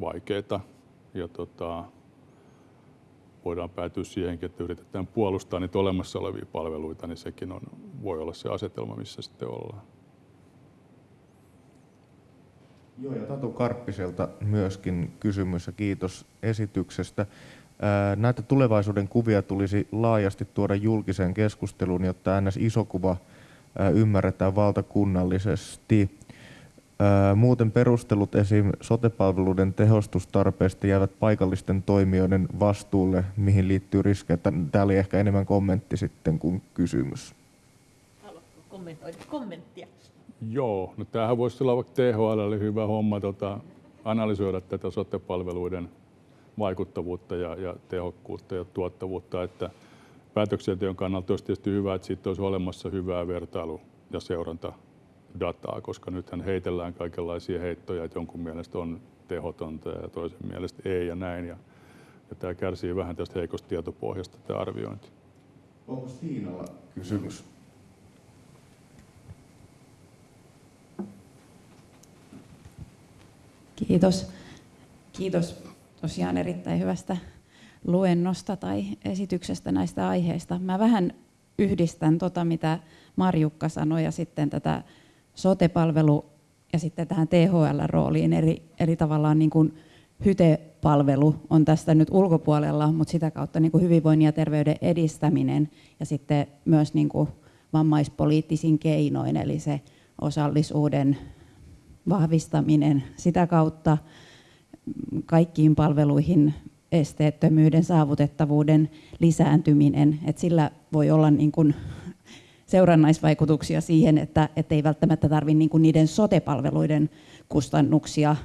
vaikeaa. Ja tota, voidaan päätyä siihenkin, että yritetään puolustaa niitä olemassa olevia palveluita, niin sekin on, voi olla se asetelma, missä sitten ollaan. Joo, ja Tatu Karppiselta myöskin kysymys ja kiitos esityksestä. Näitä tulevaisuuden kuvia tulisi laajasti tuoda julkiseen keskusteluun, jotta ns. iso kuva ymmärretään valtakunnallisesti. Muuten perustelut esim. sotepalveluiden tehostustarpeesta jäävät paikallisten toimijoiden vastuulle, mihin liittyy riskejä. Tämä oli ehkä enemmän kommentti sitten kuin kysymys. Haluatko kommentoida kommenttia? Joo, no tämähän voisi olla vaikka THL hyvä homma tota, analysoida tätä sotepalveluiden vaikuttavuutta ja, ja tehokkuutta ja tuottavuutta, että päätöksenteon kannalta olisi tietysti hyvä, että siitä olisi olemassa hyvää vertailu- ja seurantadataa, koska nythän heitellään kaikenlaisia heittoja, että jonkun mielestä on tehotonta ja toisen mielestä ei ja näin. Ja, ja tämä kärsii vähän tästä heikosta tietopohjasta tämä arviointi. Onko Tiinalla kysymys? Kiitos. Kiitos tosiaan erittäin hyvästä luennosta tai esityksestä näistä aiheista. Mä vähän yhdistän tota, mitä Marjukka sanoi ja sitten tätä sotepalvelu ja sitten tähän THL-rooliin. Eli, eli tavallaan niin kuin hytepalvelu on tästä nyt ulkopuolella, mutta sitä kautta niin kuin hyvinvoinnin ja terveyden edistäminen ja sitten myös niin kuin vammaispoliittisin keinoin, eli se osallisuuden vahvistaminen sitä kautta kaikkiin palveluihin esteettömyyden, saavutettavuuden lisääntyminen, että sillä voi olla niin kuin seurannaisvaikutuksia siihen, että, ei välttämättä tarvitse niin niiden sotepalveluiden kustannuksia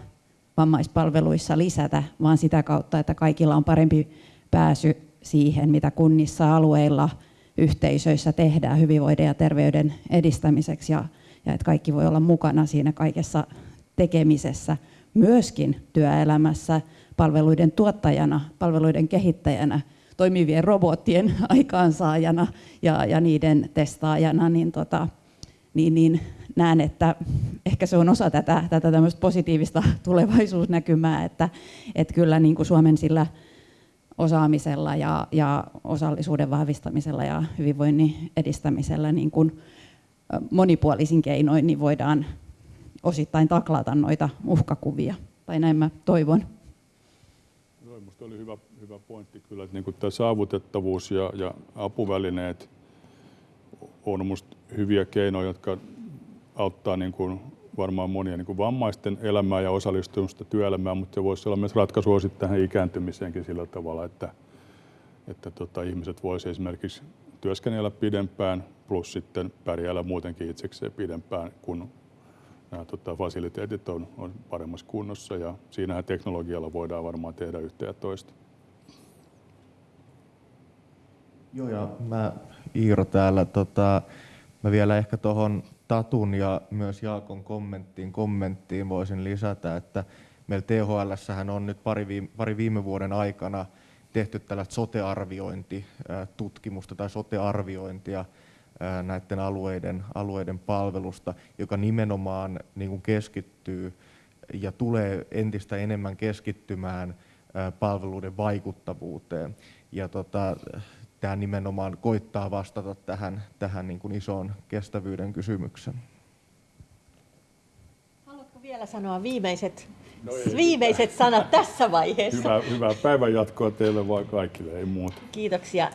vammaispalveluissa lisätä, vaan sitä kautta, että kaikilla on parempi pääsy siihen, mitä kunnissa, alueilla, yhteisöissä tehdään hyvinvoinnin ja terveyden edistämiseksi. Ja, ja että kaikki voi olla mukana siinä kaikessa tekemisessä, myöskin työelämässä, palveluiden tuottajana, palveluiden kehittäjänä, toimivien robottien aikaansaajana ja, ja niiden testaajana, niin, tota, niin, niin näen, että ehkä se on osa tätä, tätä positiivista tulevaisuusnäkymää, että, että kyllä niin kuin Suomen sillä osaamisella ja, ja osallisuuden vahvistamisella ja hyvinvoinnin edistämisellä niin kuin monipuolisin keinoin niin voidaan osittain taklata noita uhkakuvia. Tai näin mä toivon. Joo, minusta oli hyvä, hyvä pointti kyllä, että niin tämä saavutettavuus ja, ja apuvälineet on minusta hyviä keinoja, jotka auttaa niin kuin varmaan monia niin kuin vammaisten elämää ja osallistumista työelämään, mutta se voisi olla myös ratkaisu sitten tähän ikääntymiseenkin sillä tavalla, että, että tota, ihmiset voisivat esimerkiksi työskennellä pidempään plus sitten pärjäällä muutenkin itsekseen pidempään, kun nämä tota, fasiliteetit on, on paremmassa kunnossa ja siinähän teknologialla voidaan varmaan tehdä yhtä ja toista. Joo, ja mä Iiro täällä, tota, mä vielä ehkä tuohon Tatun ja myös Jaakon kommenttiin, kommenttiin voisin lisätä, että meillä THL on nyt pari viime, pari viime vuoden aikana tehty tällaista sotearviointitutkimusta tai sotearviointia näiden alueiden, alueiden palvelusta, joka nimenomaan niin kuin keskittyy ja tulee entistä enemmän keskittymään palveluiden vaikuttavuuteen. Ja tota, tämä nimenomaan koittaa vastata tähän, tähän niin kuin isoon kestävyyden kysymykseen. Haluatko vielä sanoa viimeiset, no ei, viimeiset sanat tässä vaiheessa? Hyvää, hyvää päivän jatkoa teille vaan kaikille, ei muuta. Kiitoksia.